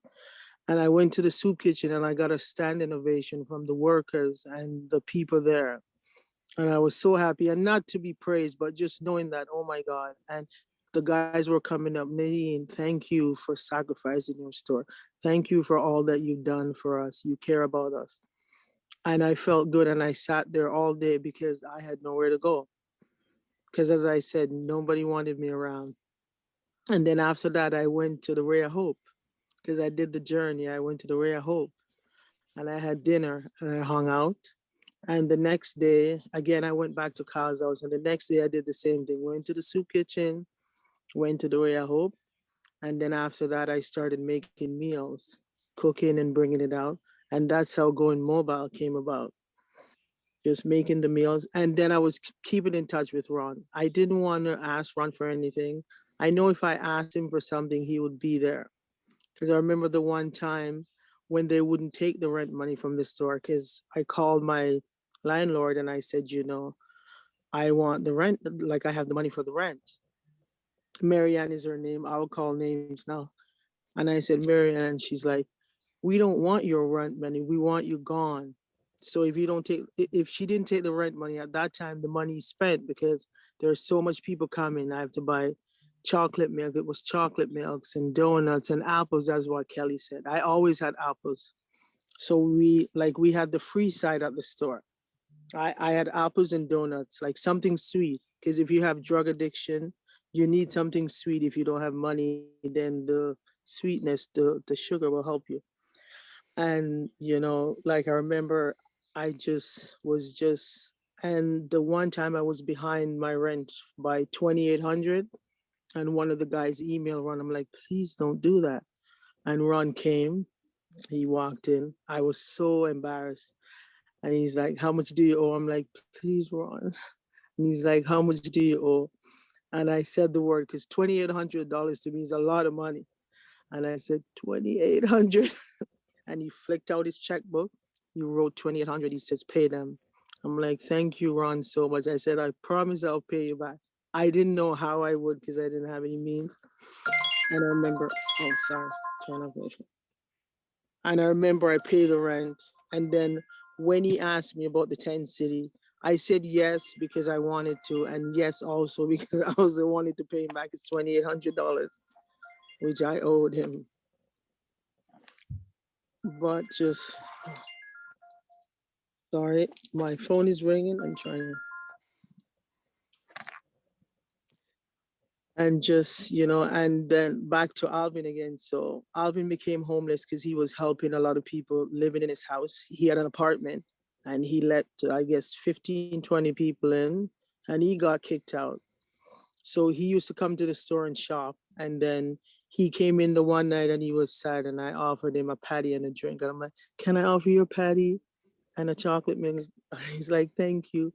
And I went to the soup kitchen and I got a standing ovation from the workers and the people there. And I was so happy and not to be praised, but just knowing that, oh my God. And the guys were coming up, Nadine, thank you for sacrificing your store. Thank you for all that you've done for us. You care about us. And I felt good and I sat there all day because I had nowhere to go. Because as I said, nobody wanted me around. And then after that, I went to the Ray of Hope because I did the journey. I went to the Ray of Hope and I had dinner and I hung out. And the next day, again, I went back to Kyle's house. And the next day I did the same thing. Went to the soup kitchen, went to the Ray of Hope. And then after that, I started making meals, cooking and bringing it out. And that's how going mobile came about. Just making the meals. And then I was keeping in touch with Ron. I didn't want to ask Ron for anything. I know if I asked him for something, he would be there. Because I remember the one time when they wouldn't take the rent money from the store, because I called my landlord and I said, you know, I want the rent, like I have the money for the rent. Marianne is her name. I'll call names now. And I said, Marianne, she's like, we don't want your rent money. We want you gone. So if you don't take, if she didn't take the rent money at that time, the money is spent because there's so much people coming. I have to buy chocolate milk. It was chocolate milks and donuts and apples. That's what Kelly said. I always had apples. So we, like, we had the free side at the store. I, I had apples and donuts, like something sweet. Because if you have drug addiction, you need something sweet. If you don't have money, then the sweetness, the, the sugar will help you. And, you know, like I remember I just was just, and the one time I was behind my rent by 2,800 and one of the guys emailed Ron, I'm like, please don't do that. And Ron came, he walked in. I was so embarrassed. And he's like, how much do you owe? I'm like, please, Ron. [laughs] And he's like, how much do you owe? And I said the word because $2,800 to me is a lot of money. And I said, 2,800. [laughs] and he flicked out his checkbook. He wrote 2,800. He says, pay them. I'm like, thank you, Ron, so much. I said, I promise I'll pay you back. I didn't know how I would because I didn't have any means. And I remember, oh, sorry, turn off my phone. And I remember I paid the rent. And then when he asked me about the tent city, I said yes because I wanted to, and yes also [laughs] because I also wanted to pay him back his $2,800. which I owed him. But just, sorry, my phone is ringing. I'm trying. And just, you know, and then back to Alvin again. So Alvin became homeless because he was helping a lot of people living in his house. He had an apartment and he let, I guess, 15, 20 people in and he got kicked out. So he used to come to the store and shop. And then he came in the one night and he was sad and I offered him a patty and a drink. And I'm like, can I offer you a patty and a chocolate milk? [laughs] He's like, thank you.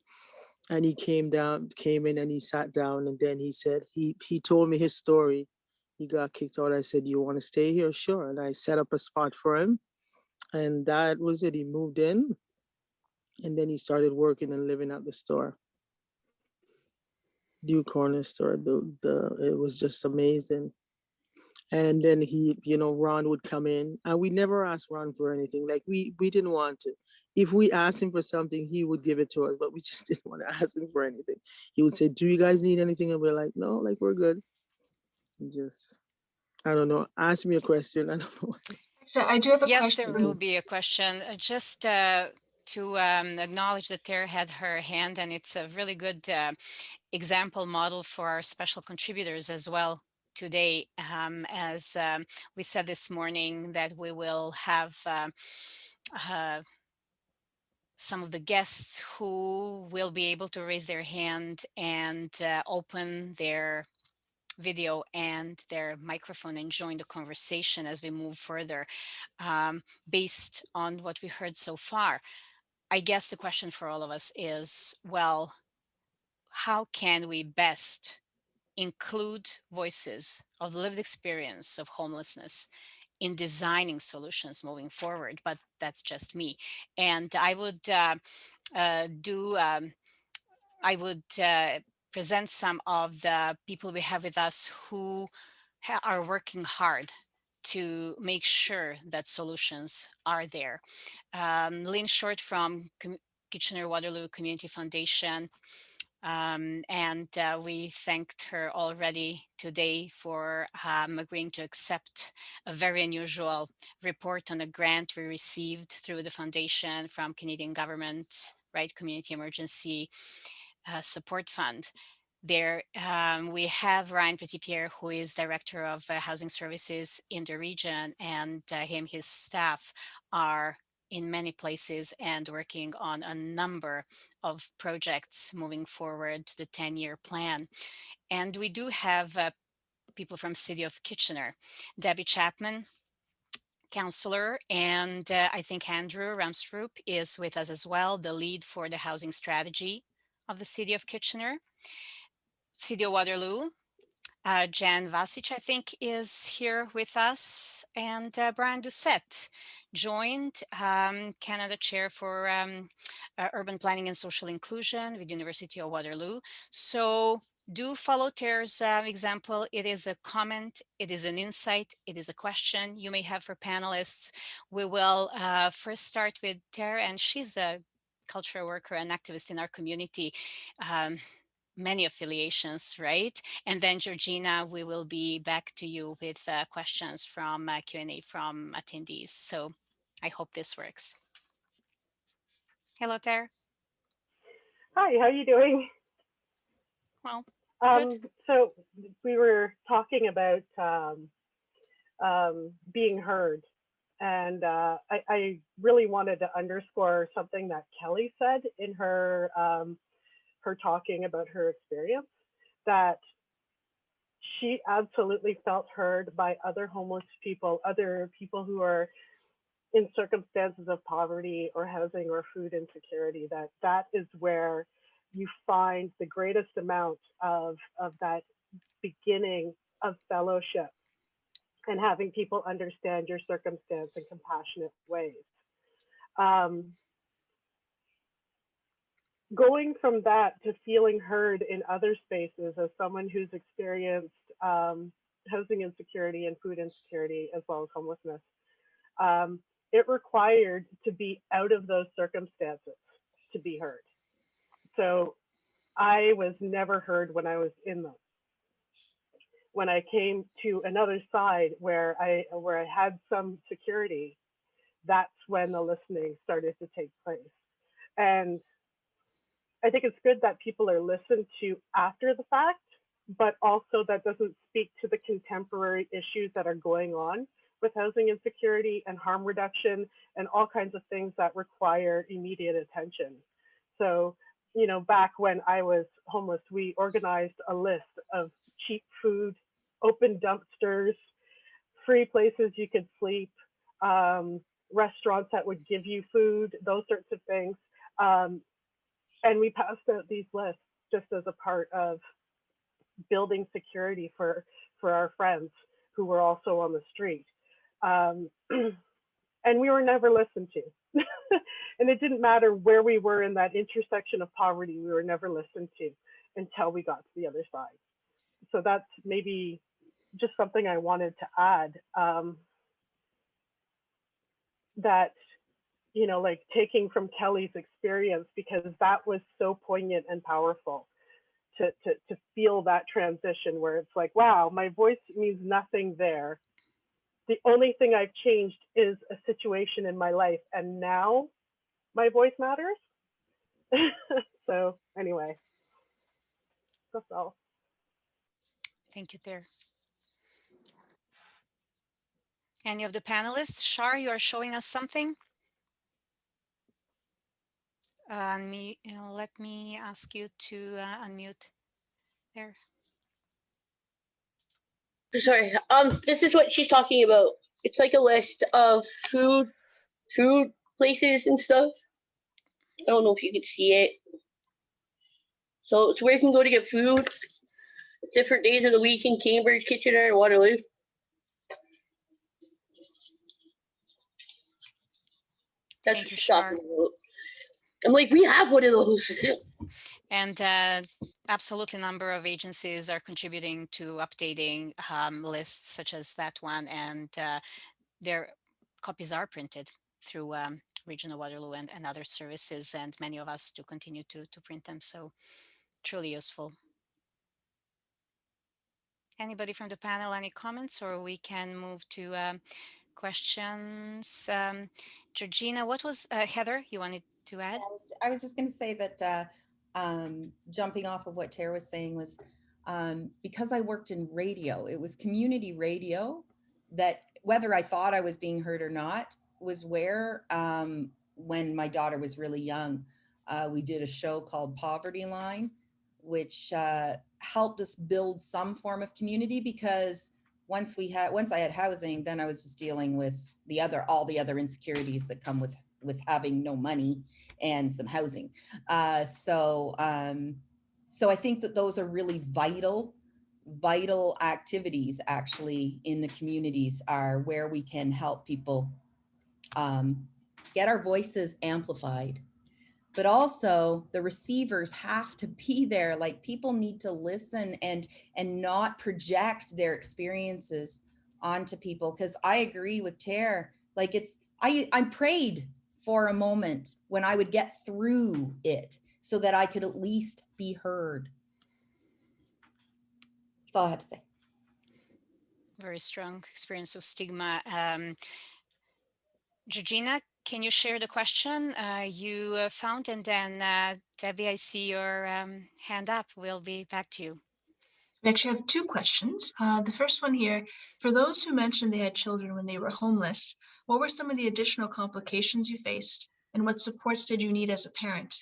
And he came down, came in and he sat down and then he said, he, he told me his story. He got kicked out. I said, you want to stay here? Sure. And I set up a spot for him. And that was it. He moved in and then he started working and living at the store. Dew Corner store. The, the, it was just amazing. And then he, you know, Ron would come in and we never asked Ron for anything. Like we, we didn't want to. If we asked him for something, he would give it to us, but we [laughs] just didn't want to ask him for anything. He would say, do you guys need anything? And we're like, no, like we're good. And just, I don't know. Ask me a question. I [laughs] don't know. So I do have a Yes, question. there will be a question. Uh, Just uh, to um, acknowledge that Tara had her hand, and it's a really good uh, example model for our special contributors as well today. Um, as um, we said this morning, that we will have um, uh, some of the guests who will be able to raise their hand and uh, open their video and their microphone and join the conversation as we move further um, based on what we heard so far. I guess the question for all of us is, well, how can we best include voices of lived experience of homelessness in designing solutions moving forward? But that's just me. And I would uh, uh, do, um, I would uh, present some of the people we have with us who are working hard to make sure that solutions are there. Um, Lynn Short from Com- Kitchener-Waterloo Community Foundation, um, and uh, we thanked her already today for um, agreeing to accept a very unusual report on a grant we received through the foundation from Canadian government, right, Community Emergency uh, Support Fund. There um, we have Ryan Pettipiere, who is Director of uh, Housing Services in the region, and uh, him, his staff are in many places and working on a number of projects moving forward to the 10-year plan. And we do have uh, people from City of Kitchener, Debbie Chapman, counselor, and uh, I think Andrew Ramsrup is with us as well, the lead for the housing strategy of the City of Kitchener. City of Waterloo, uh, Jan Vasic, I think, is here with us, and uh, Brian Doucet joined um, Canada Chair for um, uh, Urban Planning and Social Inclusion with University of Waterloo. So do follow Tara's uh, example. It is a comment, it is an insight, it is a question you may have for panelists. We will uh, first start with Tara, and she's a cultural worker and activist in our community. Um, many affiliations, right? And then Georgina, we will be back to you with uh, questions from uh, Q&A from attendees. So I hope this works. Hello, Tara. Hi, how are you doing? Well, Um, Good. so we were talking about um, um, being heard, and uh, I, I really wanted to underscore something that Kelly said in her um, her talking about her experience that she absolutely felt heard by other homeless people, other people who are in circumstances of poverty or housing or food insecurity. That that is where you find the greatest amount of of that beginning of fellowship and having people understand your circumstance in compassionate ways. Um, going from that to feeling heard in other spaces as someone who's experienced um, housing insecurity and food insecurity as well as homelessness, um, it required to be out of those circumstances to be heard. So I was never heard when I was in them. when I came to another side where I where I had some security, that's when the listening started to take place. And I think it's good that people are listened to after the fact, but also that doesn't speak to the contemporary issues that are going on with housing insecurity and harm reduction and all kinds of things that require immediate attention. So, you know, back when I was homeless, we organized a list of cheap food, open dumpsters, free places you could sleep, um, restaurants that would give you food, those sorts of things. Um, and we passed out these lists just as a part of building security for for our friends who were also on the street. Um, [clears throat] and we were never listened to. [laughs] and it didn't matter where we were in that intersection of poverty, we were never listened to until we got to the other side. So that's maybe just something I wanted to add. Um, that, you know, like taking from Kelly's experience, because that was so poignant and powerful to, to, to feel that transition where it's like, wow, my voice means nothing there the only thing I've changed is a situation in my life, and now my voice matters. [laughs] so anyway, that's all. Thank you, there. Any of the panelists? Shar, you are showing us something? Uh, unmute, you know, let me ask you to uh, unmute there. Sorry. Um, this is what she's talking about. It's like a list of food, food places and stuff. I don't know if you can see it. So it's where you can go to get food. Different days of the week in Cambridge, Kitchener, and Waterloo. That's Thank you, Shar. about. I'm like, we have one of those. And uh, absolutely number of agencies are contributing to updating um, lists such as that one and uh, their copies are printed through um, Regional Waterloo and, and other services and many of us do continue to, to print them. So truly useful. Anybody from the panel, any comments or we can move to um, questions? Um, Georgina, what was, uh, Heather, you wanted to add? I was- just going to say that uh, um, jumping off of what Tara was saying was um, because I worked in radio, it was community radio that whether I thought I was being heard or not was where um, when my daughter was really young, uh, we did a show called Poverty Line, which uh, helped us build some form of community because once we had once I had housing, then I was just dealing with the other all the other insecurities that come with with having no money and some housing. Uh, so, um, so I think that those are really vital, vital activities actually in the communities are where we can help people um, get our voices amplified. But also the receivers have to be there. Like people need to listen and and not project their experiences onto people. Because I agree with Tara. Like it's I I prayed for a moment when I would get through it so that I could at least be heard. That's all I had to say. Very strong experience of stigma. Um, Georgina, can you share the question uh, you uh, found? And then uh, Debbie, I see your um, hand up. We'll be back to you. We actually have two questions. Uh, the first one here, for those who mentioned they had children when they were homeless, what were some of the additional complications you faced? And what supports did you need as a parent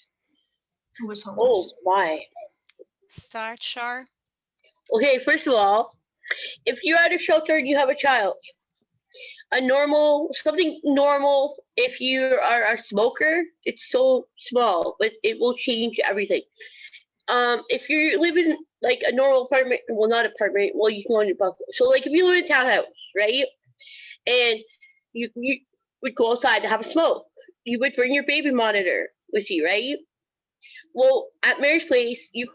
who was homeless? oh homeless? my. Start, Shar. Okay, first of all, if you're at a shelter and you have a child, a normal something normal if you are a smoker, it's so small, but it will change everything. Um, if you live in like a normal apartment, well not apartment, well you can go on your buckle. So like if you live in a townhouse, right? And you you would go outside to have a smoke. You would bring your baby monitor with you, right? Well, at Mary's place, you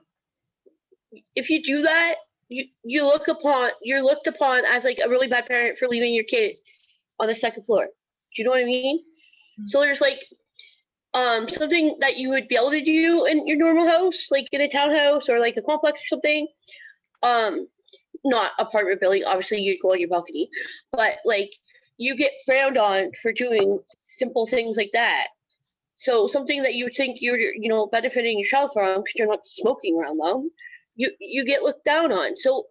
if you do that, you you look upon you're looked upon as like a really bad parent for leaving your kid on the second floor. Do you know what I mean? Mm-hmm. So there's like um something that you would be able to do in your normal house, like in a townhouse or like a complex or something. Um not apartment building. Obviously, you'd go on your balcony, but like you get frowned on for doing simple things like that. So something that you think you're, you know, benefiting yourself from because you're not smoking around them, you you get looked down on. So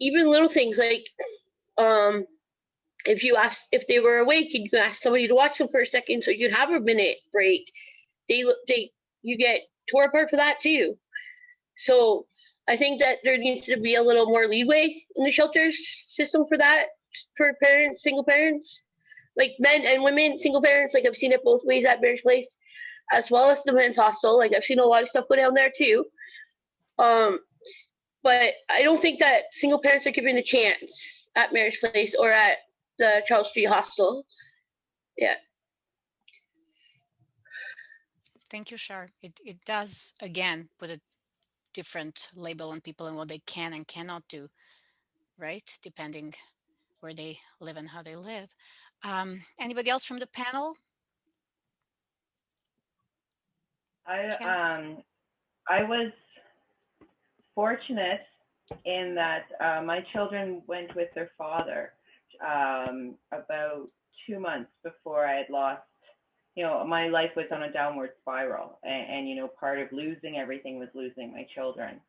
even little things like, um, if you ask if they were awake and you ask somebody to watch them for a second, so you'd have a minute break, they they you get tore apart for that too. So I think that there needs to be a little more leeway in the shelters system for that for parents, single parents, like men and women, single parents. Like I've seen it both ways at Mary's Place, as well as the men's hostel. Like I've seen a lot of stuff go down there too. Um, but I don't think that single parents are given a chance at Mary's Place or at the Charles Street Hostel. Yeah. Thank you, Shar. It, it does, again, put a different label on people and what they can and cannot do, right? Depending where they live and how they live. Um, anybody else from the panel? I um I was fortunate in that uh, my children went with their father um, about two months before I had lost. You know, my life was on a downward spiral, and, and you know, part of losing everything was losing my children,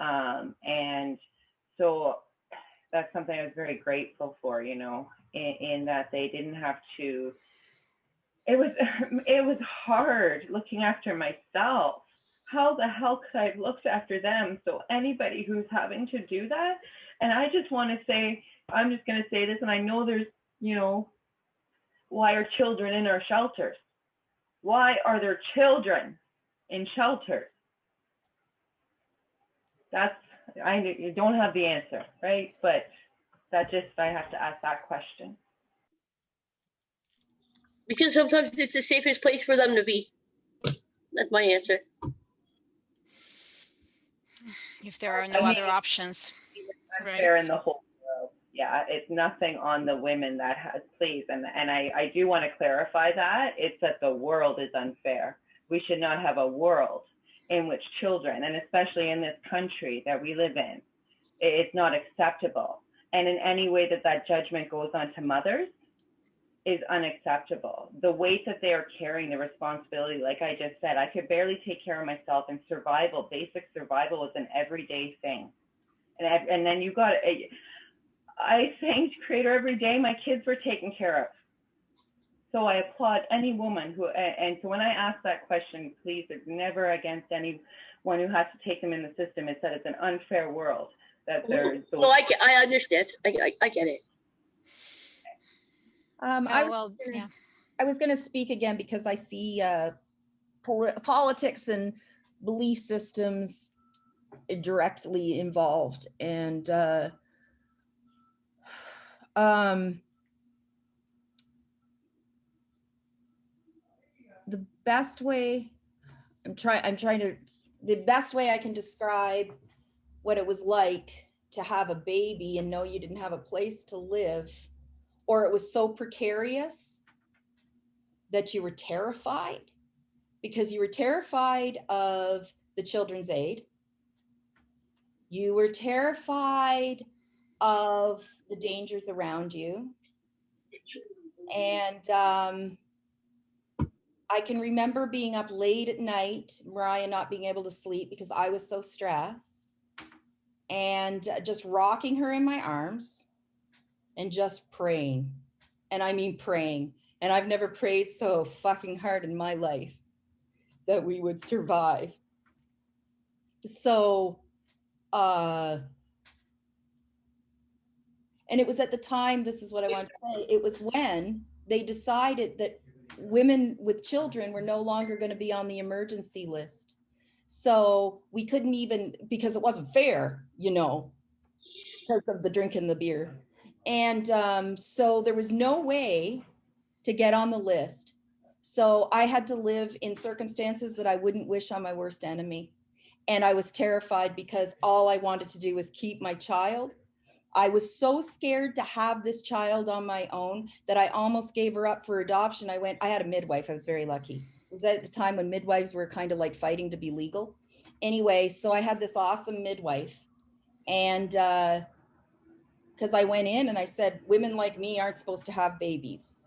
um, and so that's something I was very grateful for. You know, in, in that they didn't have to it was [laughs] it was hard looking after myself how the hell could i have looked after them so anybody who's having to do that and i just want to say i'm just going to say this and i know there's you know why are children in our shelters why are there children in shelters that's i don't have the answer right but that just i have to ask that question Because sometimes it's the safest place for them to be. That's my answer. If there are no mean- other options. unfair Right. in the whole world. Yeah, it's nothing on the women that has, please, and, and I, I do want to clarify that. It's that the world is unfair. We should not have a world in which children, and especially in this country that we live in, it's not acceptable. And in any way that that judgment goes on to mothers is unacceptable. The weight that they are carrying, the responsibility, like I just said, I could barely take care of myself and survival, basic survival is an everyday thing and and then you got I, I thanked Creator every day. My kids were taken care of. So I applaud any woman who and so when I ask that question, please, it's never against anyone who has to take them in the system. It's that it's an unfair world that there's those Well, I, get- I understand. I, I, I get it. Um, I, Oh, well, yeah. I was going to speak again because I see uh, poli- politics and belief systems directly involved, and uh, um, the best way I'm trying I'm trying to the best way I can describe what it was like to have a baby and know you didn't have a place to live or it was so precarious that you were terrified because you were terrified of the children's aid. You were terrified of the dangers around you. And um, I can remember being up late at night, Mariah not being able to sleep because I was so stressed, and just rocking her in my arms and just praying. And I mean praying. And I've never prayed so fucking hard in my life that we would survive. So, uh, and it was at the time, this is what I wanted to say, it was when they decided that women with children were no longer going to be on the emergency list. So we couldn't even, because it wasn't fair, you know, because of the drink and the beer. And um, so there was no way to get on the list. So I had to live in circumstances that I wouldn't wish on my worst enemy. And I was terrified because all I wanted to do was keep my child. I was so scared to have this child on my own that I almost gave her up for adoption. I went, I had a midwife. I was very lucky. It was at the time when midwives were kind of like fighting to be legal. Anyway, so I had this awesome midwife. And uh, because I went in and I said, women like me aren't supposed to have babies.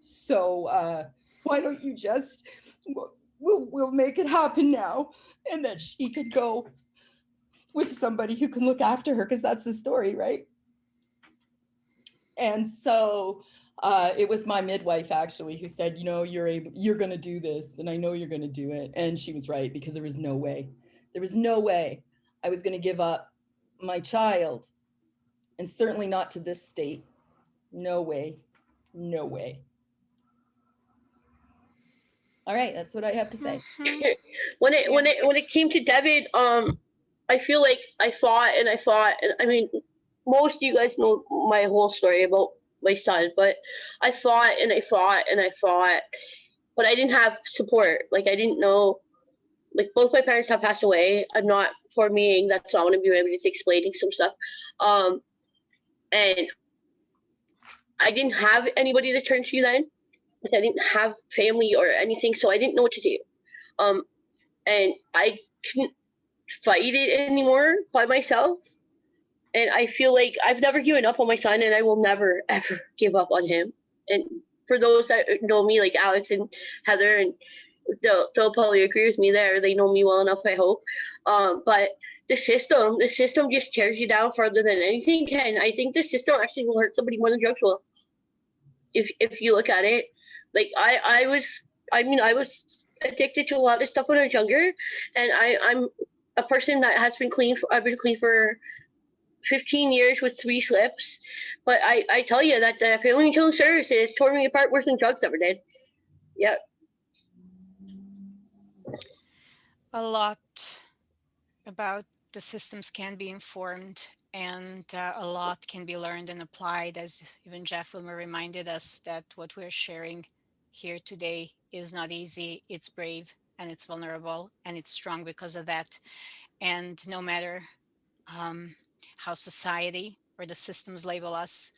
So uh, why don't you just, we'll, we'll, we'll make it happen now. And then she could go with somebody who can look after her because that's the story, right? And so uh, it was my midwife actually who said, you know, you're able, you're going to do this, and I know you're going to do it. And she was right because there was no way, there was no way I was going to give up my child, and certainly not to this state. No way, no way. All right, that's what I have to say. [laughs] When it when it when it came to David, um, I feel like I fought and I fought, and I mean, most of you guys know my whole story about my son, but I fought and I fought and I fought, but I didn't have support. Like I didn't know, like both my parents have passed away. I'm not for me. That's not what I'm doing. I'm just explaining some stuff. Um, and I didn't have anybody to turn to then. Like I didn't have family or anything, so I didn't know what to do. Um, and I couldn't fight it anymore by myself. And I feel like I've never given up on my son, and I will never [laughs] ever give up on him. And for those that know me, like Alex and Heather, and they'll, they'll probably agree with me there. They know me well enough, I hope. Um, but the system, the system just tears you down further than anything can. I think the system actually will hurt somebody more than drugs will. If if you look at it, like I I was, I mean I was addicted to a lot of stuff when I was younger, and I I'm a person that has been clean. For, I've been clean for 15 years with three slips, but I I tell you that the family and children services tore me apart worse than drugs ever did. Yep. a lot about the systems can be informed and uh, a lot can be learned and applied as even Jeff Willmer reminded us that what we're sharing here today is not easy, it's brave and it's vulnerable and it's strong because of that. And no matter um, how society or the systems label us,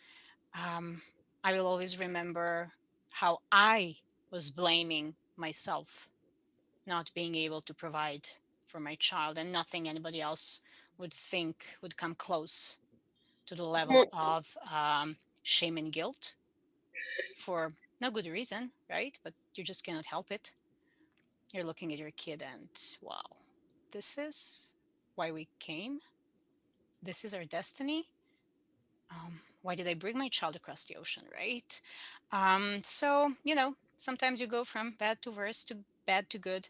um, I will always remember how I was blaming myself not being able to provide for my child and nothing anybody else would think would come close to the level of um, shame and guilt for no good reason, right? But you just cannot help it. You're looking at your kid and wow, this is why we came. This is our destiny. Um, why did I bring my child across the ocean, right? Um, so, you know, sometimes you go from bad to worse to bad to good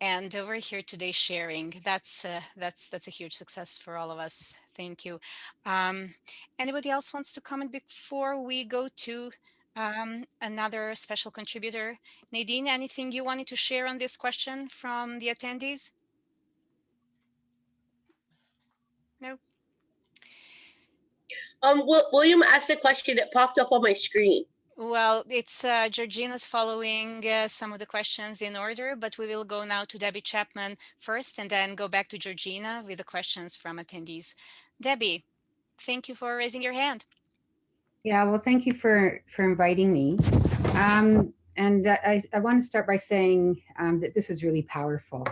and over here today sharing that's uh, that's that's a huge success for all of us thank you um, anybody else wants to comment before we go to um, another special contributor nadine anything you wanted to share on this question from the attendees no Um, William asked a question that popped up on my screen. Well, it's uh, Georgina's following uh, some of the questions in order, but we will go now to Debbie Chapman first and then go back to Georgina with the questions from attendees. Debbie, thank you for raising your hand. Yeah, well, thank you for for inviting me. Um, and I, I want to start by saying um, that this is really powerful,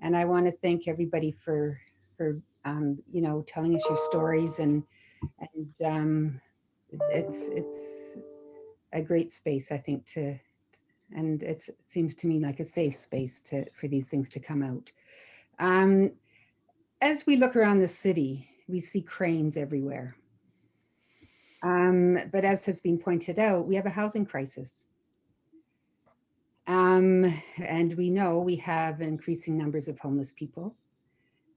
and I want to thank everybody for for um, you know telling us your stories and and um, it's it's a great space I think to and it seems to me like a safe space to for these things to come out. Um, as we look around the city, we see cranes everywhere. Um, but as has been pointed out, we have a housing crisis. Um, and we know we have increasing numbers of homeless people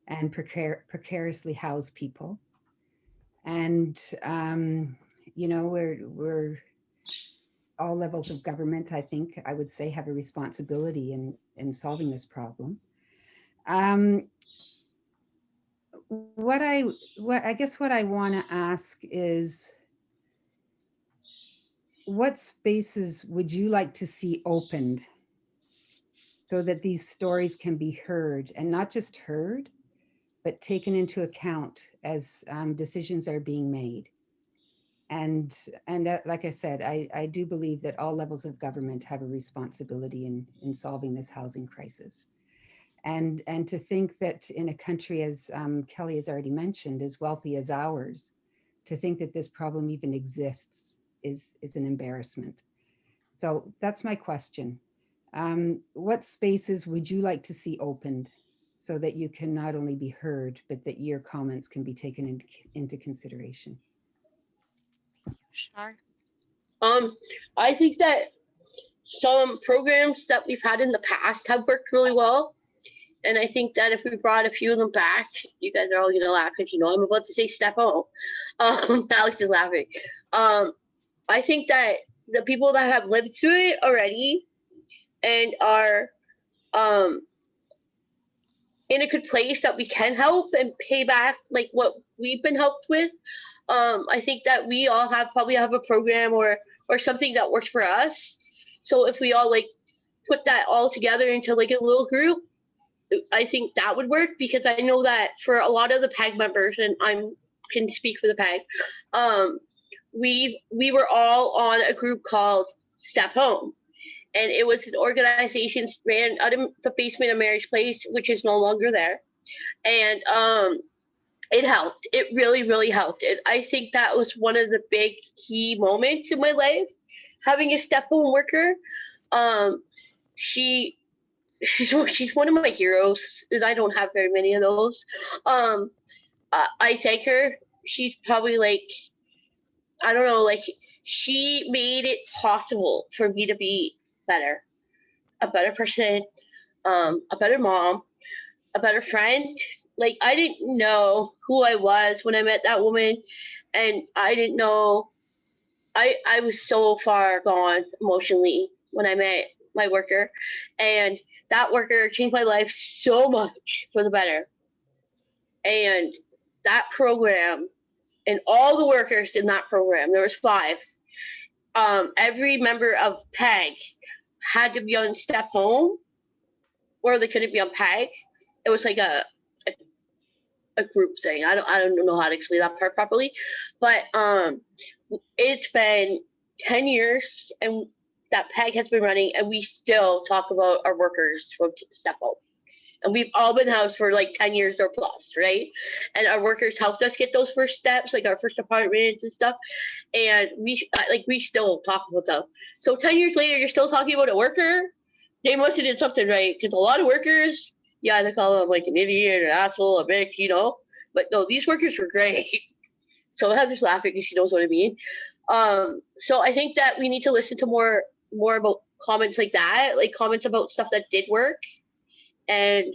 and precar precariously housed people. And, um, you know, we're, we're all levels of government, I think I would say have a responsibility in, in solving this problem. Um, what I, what I guess what I want to ask is, what spaces would you like to see opened so that these stories can be heard and not just heard, but taken into account as um, decisions are being made? And, and uh, like I said, I, I do believe that all levels of government have a responsibility in, in solving this housing crisis. And, and to think that in a country, as um, Kelly has already mentioned, as wealthy as ours, to think that this problem even exists is, is an embarrassment. So that's my question. Um, what spaces would you like to see opened so that you can not only be heard, but that your comments can be taken into, into consideration? Shar? Um, I think that some programs that we've had in the past have worked really well. And I think that if we brought a few of them back, you guys are all gonna laugh because you know I'm about to say step home. [laughs] Um, Alex is laughing. Um, I think that the people that have lived through it already and are um in a good place that we can help and pay back like what we've been helped with. Um, I think that we all have probably have a program or or something that works for us. So if we all like put that all together into like a little group, I think that would work because I know that for a lot of the PAG members, and I'm can speak for the PAG, um, we we were all on a group called Step Home, and it was an organization ran out of the basement of Mary's Place, which is no longer there, and um, it helped. It really, really helped. And I think that was one of the big key moments in my life, having a step home worker. Um, she she's [laughs] she's one of my heroes, and I don't have very many of those. Um, I, I thank her. She's probably like, I don't know, like she made it possible for me to be better, a better person, um, a better mom, a better friend. Like I didn't know who I was when I met that woman, and I didn't know. I I was so far gone emotionally when I met my worker, and that worker changed my life so much for the better. And that program and all the workers in that program, there was five. Um, every member of PEG had to be on step home or they couldn't be on PEG. It was like a, a, a group thing. I don't I don't know how to explain that part properly. But um it's been 10 years and that PEG has been running, and we still talk about our workers from Step Home. And we've all been housed for like 10 years or plus, right? And our workers helped us get those first steps, like our first apartments and stuff. And we like we still talk about them. So 10 years later, you're still talking about a worker. They must have did something right because a lot of workers, yeah, they call them like an idiot, an asshole, a bitch, you know. But no, these workers were great. [laughs] So Heather's laughing because she knows what I mean. Um, so I think that we need to listen to more more about comments like that, like comments about stuff that did work. And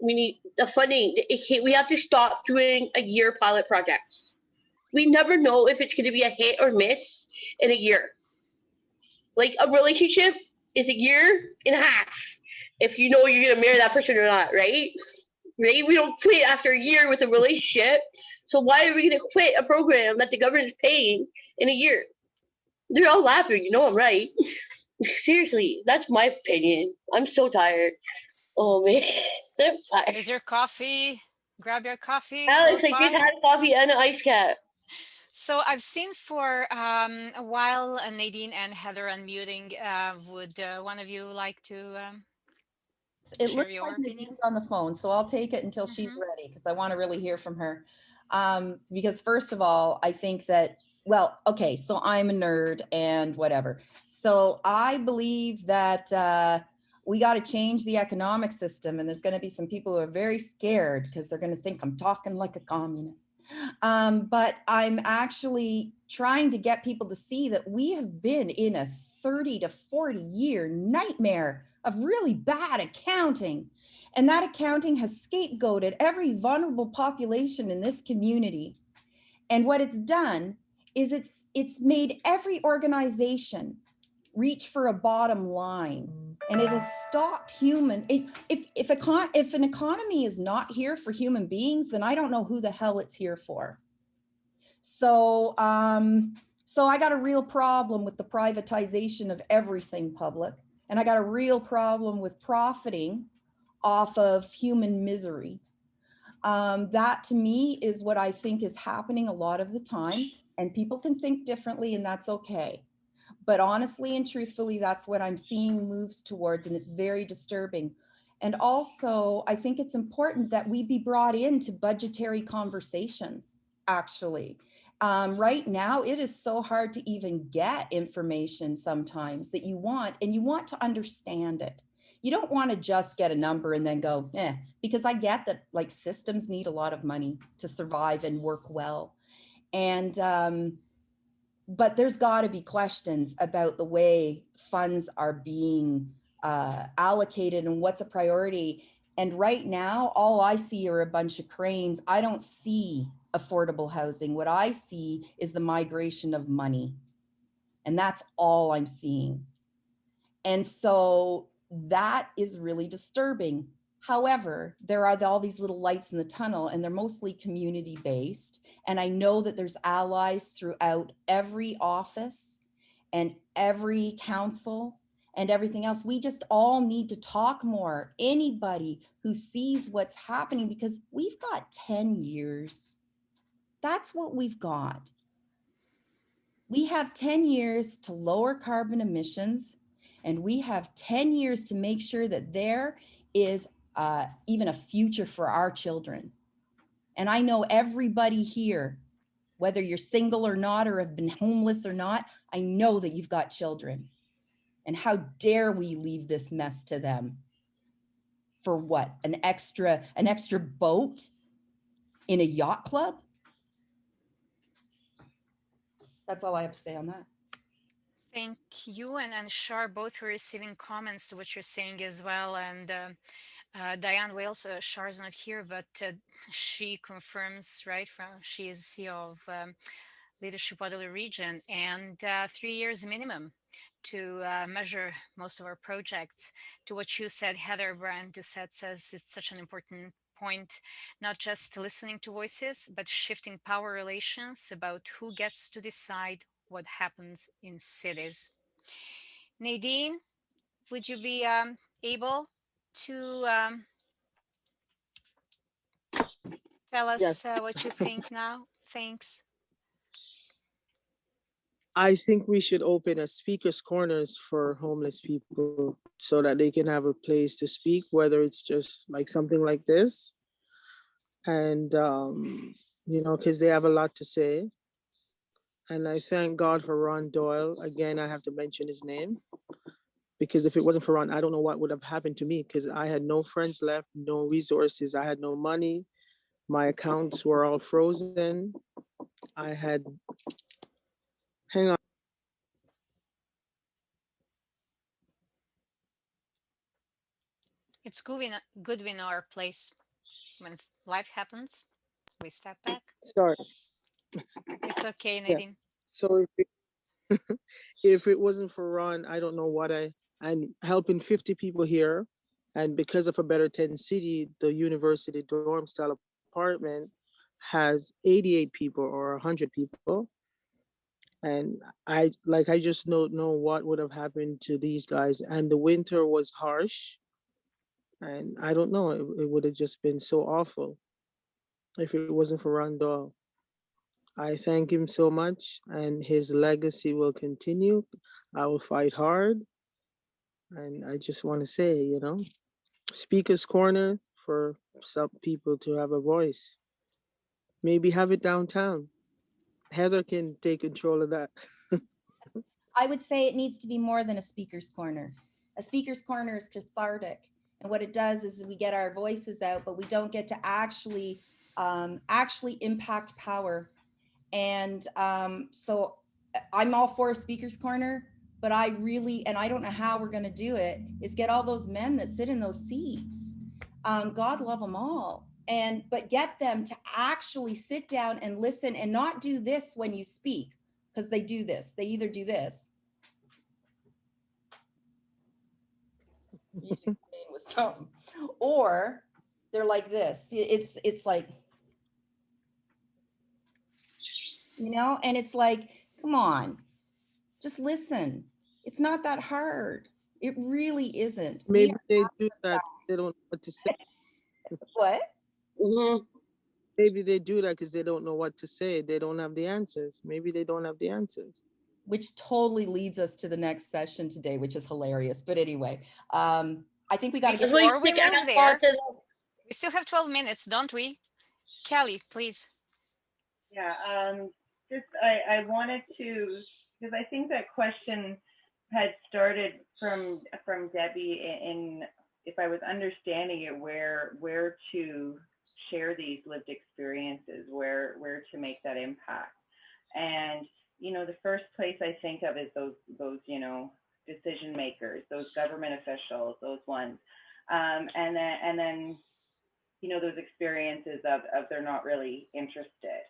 we need the funding. We have to stop doing a year pilot projects. We never know if it's going to be a hit or miss in a year. Like a relationship is a year and a half if you know you're going to marry that person or not, right? Right? We don't quit after a year with a relationship. So why are we going to quit a program that the government is paying in a year? They're all laughing. You know I'm right. [laughs] Seriously, that's my opinion. I'm so tired. Oh man, [laughs] I'm. Is your coffee? Grab your coffee. Alex, close I just had coffee and an ice cap. So I've seen for um, a while uh, Nadine and Heather unmuting. Uh, would uh, one of you like to? Um, It Share looks your like opinion. Nadine's on the phone, so I'll take it until she's Mhm. ready because I want to really hear from her. Um, because first of all, I think that, well, okay, so I'm a nerd and whatever. So I believe that uh, we got to change the economic system, and there's going to be some people who are very scared because they're going to think I'm talking like a communist. Um, but I'm actually trying to get people to see that we have been in a 30 to 40 year nightmare of really bad accounting. And that accounting has scapegoated every vulnerable population in this community. And what it's done is it's it's made every organization reach for a bottom line and it has stopped human it, if if a con, if an economy is not here for human beings then i don't know who the hell it's here for. So um so i got a real problem with the privatization of everything public and i got a real problem with profiting off of human misery. Um, that to me is what i think is happening a lot of the time and people can think differently and that's okay but honestly and truthfully that's what i'm seeing moves towards and it's very disturbing and also i think it's important that we be brought into budgetary conversations actually um, right now it is so hard to even get information sometimes that you want and you want to understand it. You don't want to just get a number and then go, eh, because I get that like systems need a lot of money to survive and work well. And, um, but there's got to be questions about the way funds are being uh, allocated and what's a priority. And right now, all I see are a bunch of cranes. I don't see affordable housing. What I see is the migration of money. And that's all I'm seeing. And so that is really disturbing. However, there are all these little lights in the tunnel and they're mostly community based. And I know that there's allies throughout every office and every council and everything else. We just all need to talk more. Anybody who sees what's happening because we've got 10 years. That's what we've got. We have 10 years to lower carbon emissions and we have 10 years to make sure that there is uh, even a future for our children. And I know everybody here, whether you're single or not, or have been homeless or not, I know that you've got children. And how dare we leave this mess to them? For what? An extra, an extra boat in a yacht club? That's all I have to say on that. Thank you and, and Shar both were receiving comments to what you're saying as well. And uh, uh, Diane Wales, uh, Shar's not here, but uh, she confirms, right, from she is CEO of um, Leadership Waterloo Region and uh, three years minimum to uh, measure most of our projects. To what you said, Heather Brian Doucet says it's such an important point, not just listening to voices, but shifting power relations about who gets to decide what happens in cities. Nadine, would you be um, able to um, tell us Yes. uh, what you think now? Thanks. I think we should open a speakers corners for homeless people so that they can have a place to speak, whether it's just like something like this. And, um, you know, because they have a lot to say. And I thank God for Ron Doyle. Again, I have to mention his name. Because if it wasn't for Ron, I don't know what would have happened to me because I had no friends left, no resources. I had no money. My accounts were all frozen. I had, hang on. It's good we know, good our place. When life happens, we step mm, back. Sorry. It's okay, Nadine. So if it, [laughs] if it wasn't for Ron, I don't know what I, I'm helping 50 people here. And because of a Better Tent City, the university dorm style apartment has 88 people or 100 people. And I, like, I just don't know what would have happened to these guys. And the winter was harsh. And I don't know, it, it would have just been so awful if it wasn't for Ron Doyle. I thank him so much and his legacy will continue. I will fight hard. And I just want to say, you know, speaker's corner for some people to have a voice. Maybe have it downtown. Heather can take control of that. [laughs] I would say it needs to be more than a speaker's corner. A speaker's corner is cathartic. And what it does is we get our voices out, but we don't get to actually um, actually impact power. And um, so I'm all for a speaker's corner, but I really, and I don't know how we're going to do it, is get all those men that sit in those seats. Um, God love them all. And, but get them to actually sit down and listen and not do this when you speak, because they do this. They either do this. with something. Or they're like this. It's it's like you know, and it's like, come on, just listen. It's not that hard. It really isn't. Maybe they do that. They don't know what to say. [laughs] what? Mhm. Maybe they do that because they don't know what to say. They don't have the answers. Maybe they don't have the answers. Which totally leads us to the next session today, which is hilarious. But anyway, um, I think we got to Before get we Really move there- We still have 12 minutes, don't we? Kelly, please. Yeah, um, just I, I wanted to, because I think that question had started from, from Debbie in, if I was understanding it, where, where to share these lived experiences, where, where to make that impact. And, you know, the first place I think of is those, those, you know, decision makers, those government officials, those ones. Um, and then, and then, you know, those experiences of, of they're not really interested.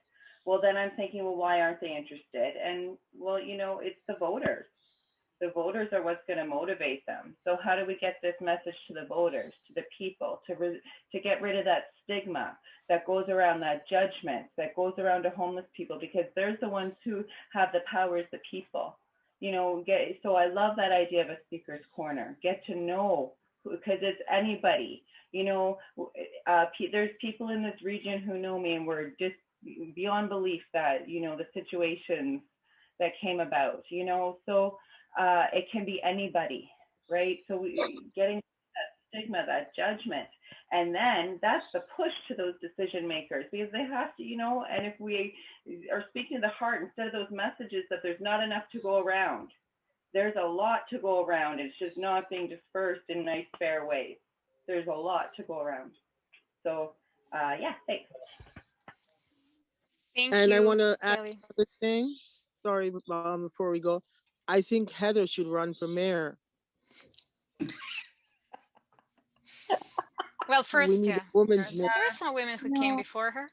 Well, then I'm thinking, well, why aren't they interested? And well, you know, it's the voters. The voters are what's going to motivate them. So how do we get this message to the voters, to the people, to re- to get rid of that stigma that goes around that judgment that goes around to homeless people because there's the ones who have the power as the people. You know, get so I love that idea of a speaker's corner. Get to know because it's anybody. You know, uh, pe- there's people in this region who know me and we're just beyond belief that you know the situations that came about. You know, so uh, it can be anybody, right? So we, getting that stigma, that judgment, and then that's the push to those decision makers because they have to, you know. And if we are speaking to the heart instead of those messages that there's not enough to go around, there's a lot to go around. It's just not being dispersed in nice, fair ways. There's a lot to go around. So, uh, yeah, thanks. Thank And you, I want to add Kelly. another thing. Sorry, um, before we go, I think Heather should run for mayor. Well, We first, need yeah, a woman's there mayor. there are some women who came No. before her.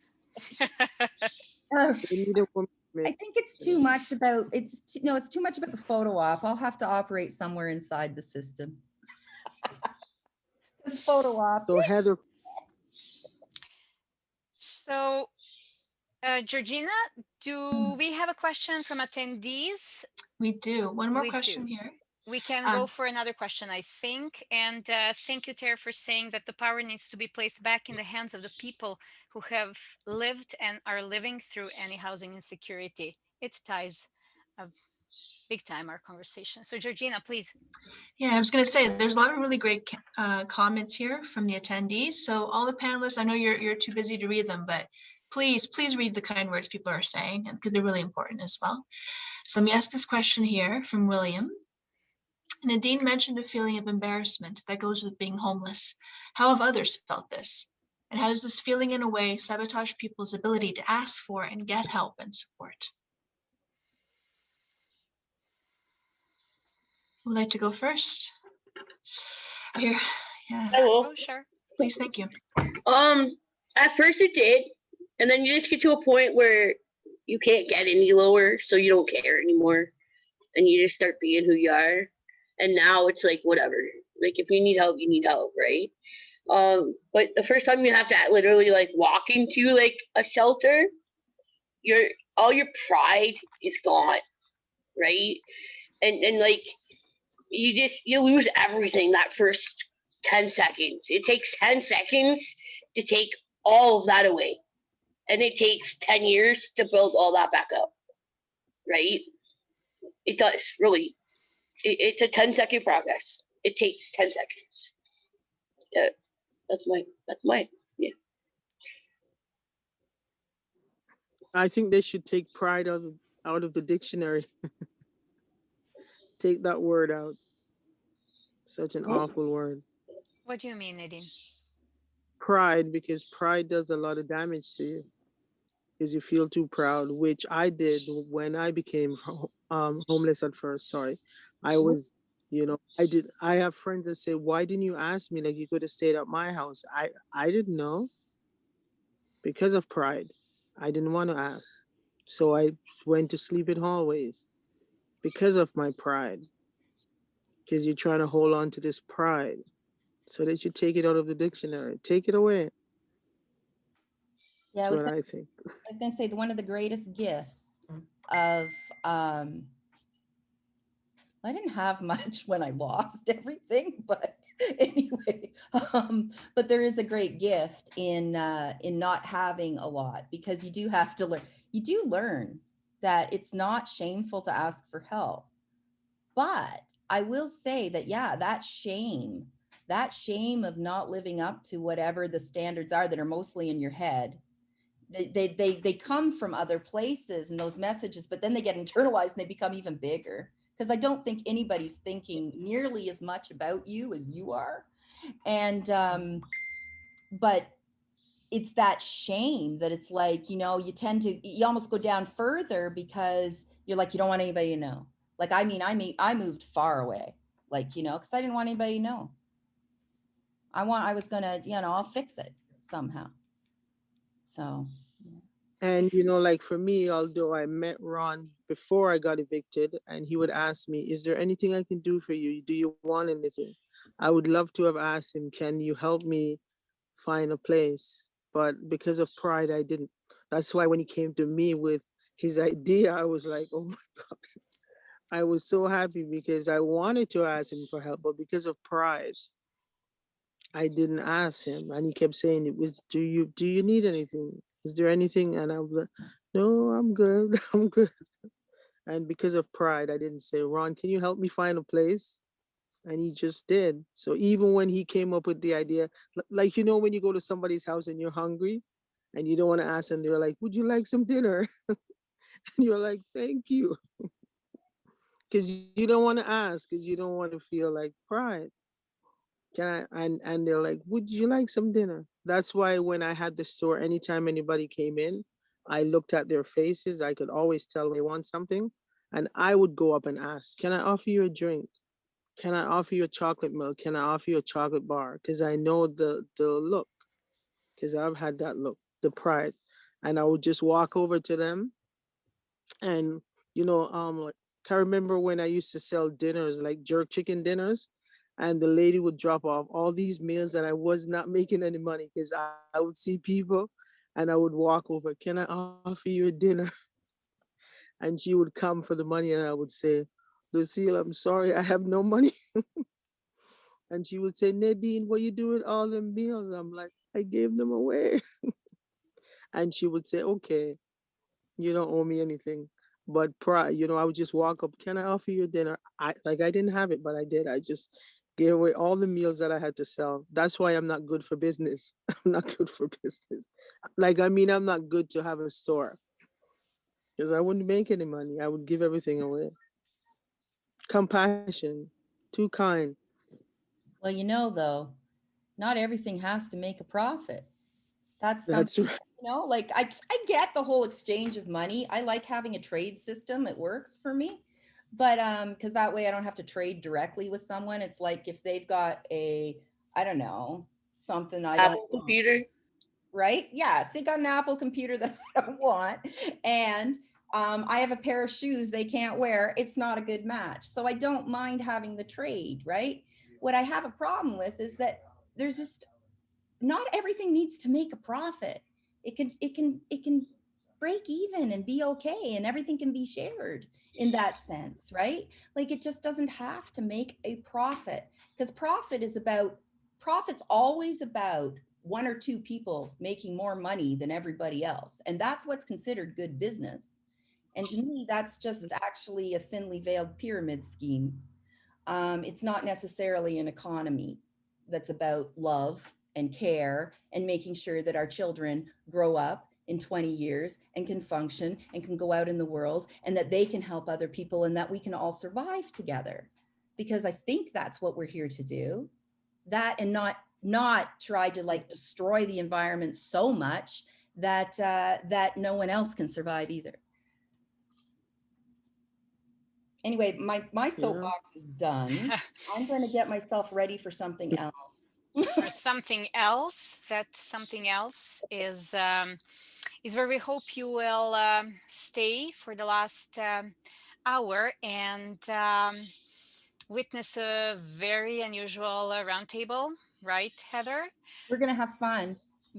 We need a woman. I think it's too much about, it's, too- no, it's too much about the photo op. I'll have to operate somewhere inside the system. [laughs] This photo op. So Heather, So, uh, Georgina, do we have a question from attendees? We do. One more We question do. here. We can go Um, for another question, I think. And uh, thank you, Tara, for saying that the power needs to be placed back in the hands of the people who have lived and are living through any housing insecurity. It ties uh, big time our conversation. So, Georgina, please. Yeah, I was going to say, there's a lot of really great uh, comments here from the attendees. So all the panelists, I know you're, you're too busy to read them, but please, please read the kind words people are saying because they're really important as well. So let me ask this question here from William. Nadine mentioned a feeling of embarrassment that goes with being homeless. How have others felt this? And how does this feeling in a way sabotage people's ability to ask for and get help and support? Would like to go first? Here, yeah, I will. Oh, sure. please, thank you. Um, at first it did, and then you just get to a point where you can't get any lower, so you don't care anymore, and you just start being who you are. And now it's like whatever. Like if you need help, you need help, right? Um, but the first time you have to literally like walk into like a shelter, your all your pride is gone, right? And and like you just you lose everything that first 10 seconds. It takes 10 seconds to take all of that away. And it takes 10 years to build all that back up. Right? It does, really. It, it's a 10 second progress. It takes 10 seconds. Yeah, that's my, that's my, yeah. I think they should take pride out of, out of the dictionary. [laughs] Take that word out. Such an Oh. awful word. What do you mean, Nadine? Pride, because pride does a lot of damage to you. Because you feel too proud, which I did when I became um, homeless at first. Sorry. I was, you know, I did. I have friends that say, why didn't you ask me? Like you could have stayed at my house. I, I didn't know because of pride. I didn't want to ask. So I went to sleep in hallways because of my pride. Because you're trying to hold on to this pride. So that you take it out of the dictionary. Take it away. Yeah, I was, what gonna- I think. I was gonna say, one of the greatest gifts of, um, I didn't have [laughs] much when I lost everything, but [laughs] anyway, um, but there is a great gift in, uh, in not having a lot because you do have to learn, you do learn that it's not shameful to ask for help. But I will say that, yeah, that shame, that shame of not living up to whatever the standards are that are mostly in your head they, they they come from other places and those messages but then they get internalized and they become even bigger. Because i don't think anybody's thinking nearly as much about you as you are. And um but it's that shame that it's like you know you tend to you almost go down further because you're like you don't want anybody to know. Like i mean i mean i moved far away like you know because i didn't want anybody to know. I want i was gonna you know i'll fix it somehow. So And you know, like for me, although I met Ron before I got evicted, and he would ask me, "Is there anything I can do for you? Do you want anything?" I would love to have asked him, "Can you help me find a place?" But because of pride, I didn't. That's why when he came to me with his [laughs] idea, I was like, "Oh my [laughs] God." I was so happy because I wanted to ask him for help, but because of pride, I didn't ask him. And he kept saying, "It was, do you do you need anything? Is there anything?" And I was like, "No, I'm good. [laughs] I'm good." And because of pride, I didn't say, "Ron, can you help me find a place?" And he just did. So even when he came up with the idea, like you know, when you go to somebody's house and you're hungry, and you don't want to ask them, they're like, "Would you like some dinner?" [laughs] and you're like, "Thank you," [laughs] because you don't want to ask, because you don't want to feel like pride. Can I, and and they're like, would you like some dinner? That's why when I had the store, anytime anybody came in, I looked at their faces. I could always tell they want something, and I would go up and ask, "Can I offer you a drink? Can I offer you a chocolate milk? Can I offer you a chocolate bar?" Because I know the the look, because I've had that look, the pride, and I would just walk over to them, and you know, um, like I remember when I used to sell dinners, like jerk chicken dinners and the lady would drop off all these meals and I was not making any money because I, I would see people and I would walk over, can I offer you a dinner? [laughs] And she would come for the money and I would say, Lucille, I'm sorry, I have no money. [laughs] and she would say, Nadine, what you doing all them meals? I'm like, I gave them away. [laughs] and she would say, okay, you don't owe me anything. But pri you know, I would just walk up, can I offer you a dinner? I like I didn't have it, but I did. I just gave away all the meals that I had to sell. That's why I'm not good for business. [laughs] I'm not good for business. Like I mean, I'm not good to have a store. Because I wouldn't make any money. I would give everything away. Compassion, too kind. well you know though not everything has to make a profit that's That's [laughs] right. you know like I, I get the whole exchange of money i like having a trade system it works for me but um because that way i don't have to trade directly with someone. It's like if they've got a i don't know something i Apple don't computer. right? Yeah if they got an apple computer [laughs] that i don't want and um, i have a pair of shoes they can't wear it's not a good match. So i don't mind having the trade right? What i have a problem with is that there's just not everything needs to make a profit. It can it can it can break even and be okay and everything can be shared in that sense, right? Like it just doesn't have to make a profit because profit is about profit's always about one or two people making more money than everybody else. And that's what's considered good business. And to me, that's just actually a thinly veiled pyramid scheme. Um, it's not necessarily an economy that's about love and care and making sure that our children grow up in 20 years and can function and can go out in the world and that they can help other people and that we can all survive together. Because i think that's what we're here to do. That and not not try to like destroy the environment so much that uh, that no one else can survive either. Anyway my my soapbox is done. [laughs] I'm going to get myself ready for something else or something else that something else is um, is where we hope you will um, stay for the last um, hour and um, witness a very unusual uh, roundtable right heather? We're going to have fun.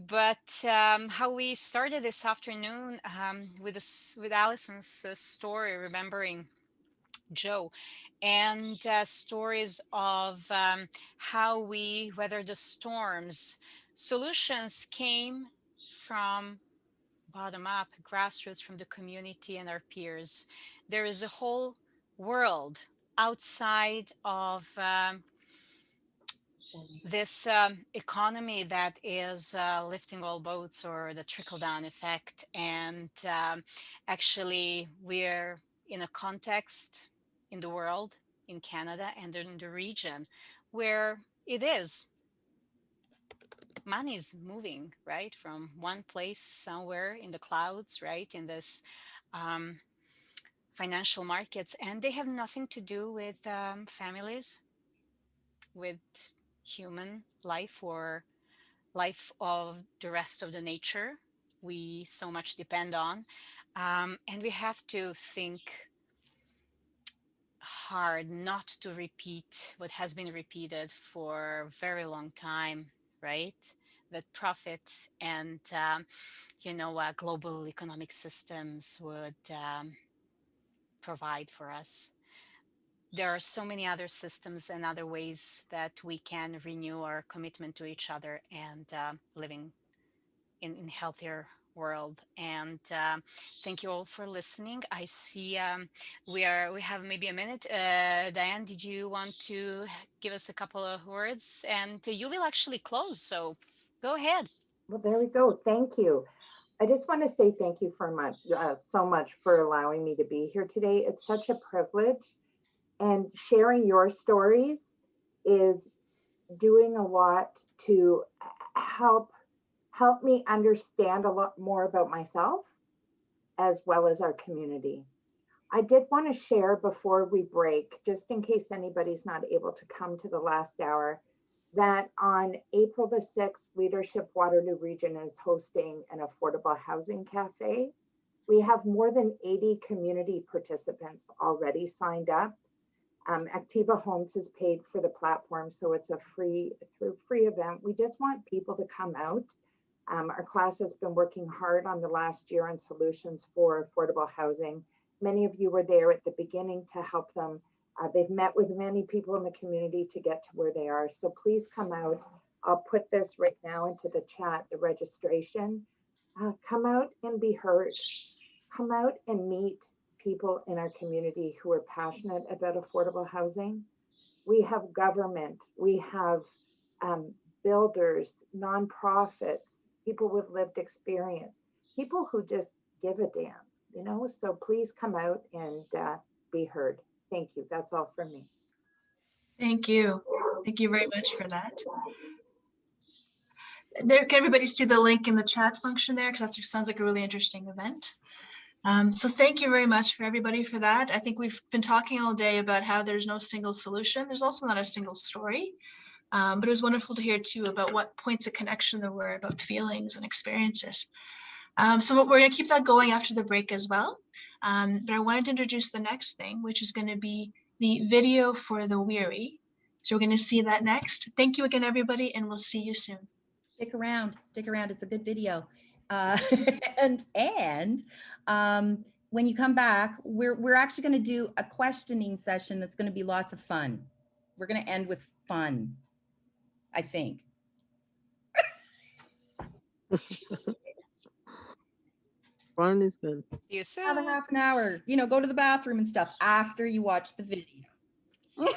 But um, how we started this afternoon um, with this with allison's uh, story remembering Joe, and uh, stories of um, how we weather the storms. Solutions came from bottom up, grassroots, from the community and our peers. There is a whole world outside of um, this um, economy that is uh, lifting all boats or the trickle down effect. And um, actually, we're in a context in the world, in Canada, and in the region where it is. Money is moving, right, from one place somewhere in the clouds, right, in this um, financial markets, and they have nothing to do with um, families, with human life or life of the rest of the nature we so much depend on. Um, and we have to think hard not to repeat what has been repeated for a very long time, right? That profit and, um, you know, uh, global economic systems would um, provide for us there are so many other systems and other ways that we can renew our commitment to each other and uh, living in, in healthier world and uh, thank you all for listening. I see um, we are we have maybe a minute. Uh, diane did you want to give us a couple of words? And you will actually close so go ahead. Well there we go. Thank you. I just want to say thank you for much, uh, so much for allowing me to be here today. It's such a privilege and sharing your stories is doing a lot to help help me understand a lot more about myself as well as our community. I did want to share before we break, just in case anybody's not able to come to the last hour, that on April the 6th, Leadership Waterloo Region is hosting an affordable housing cafe. We have more than 80 community participants already signed up um, Activa Homes has paid for the platform, so it's a free through free event. We just want people to come out. Um, our class has been working hard on the last year on solutions for affordable housing. Many of you were there at the beginning to help them. Uh, they've met with many people in the community to get to where they are. So please come out. I'll put this right now into the chat, the registration. Uh, come out and be heard. Come out and meet people in our community who are passionate about affordable housing. We have government, we have um, builders, nonprofits, people with lived experience, people who just give a damn, you know? So please come out and uh, be heard. Thank you. That's all from me. Thank you. Thank you very much for that. There, can everybody see the link in the chat function there? Because that sounds like a really interesting event. Um, so thank you very much for everybody for that. I think we've been talking all day about how there's no single solution. There's also not a single story. Um, but it was wonderful to hear too about what points of connection there were about feelings and experiences. Um, so we're going to keep that going after the break as well. Um, but I wanted to introduce the next thing, which is going to be the video for the weary. So we're going to see that next. Thank you again, everybody, and we'll see you soon. Stick around, stick around. It's a good video. Uh, [laughs] and and um, when you come back, we're we're actually going to do a questioning session that's going to be lots of fun. We're going to end with fun, I think. [laughs] Fun is good. See you soon. Have a half an hour. You know, go to the bathroom and stuff after you watch the video. [laughs]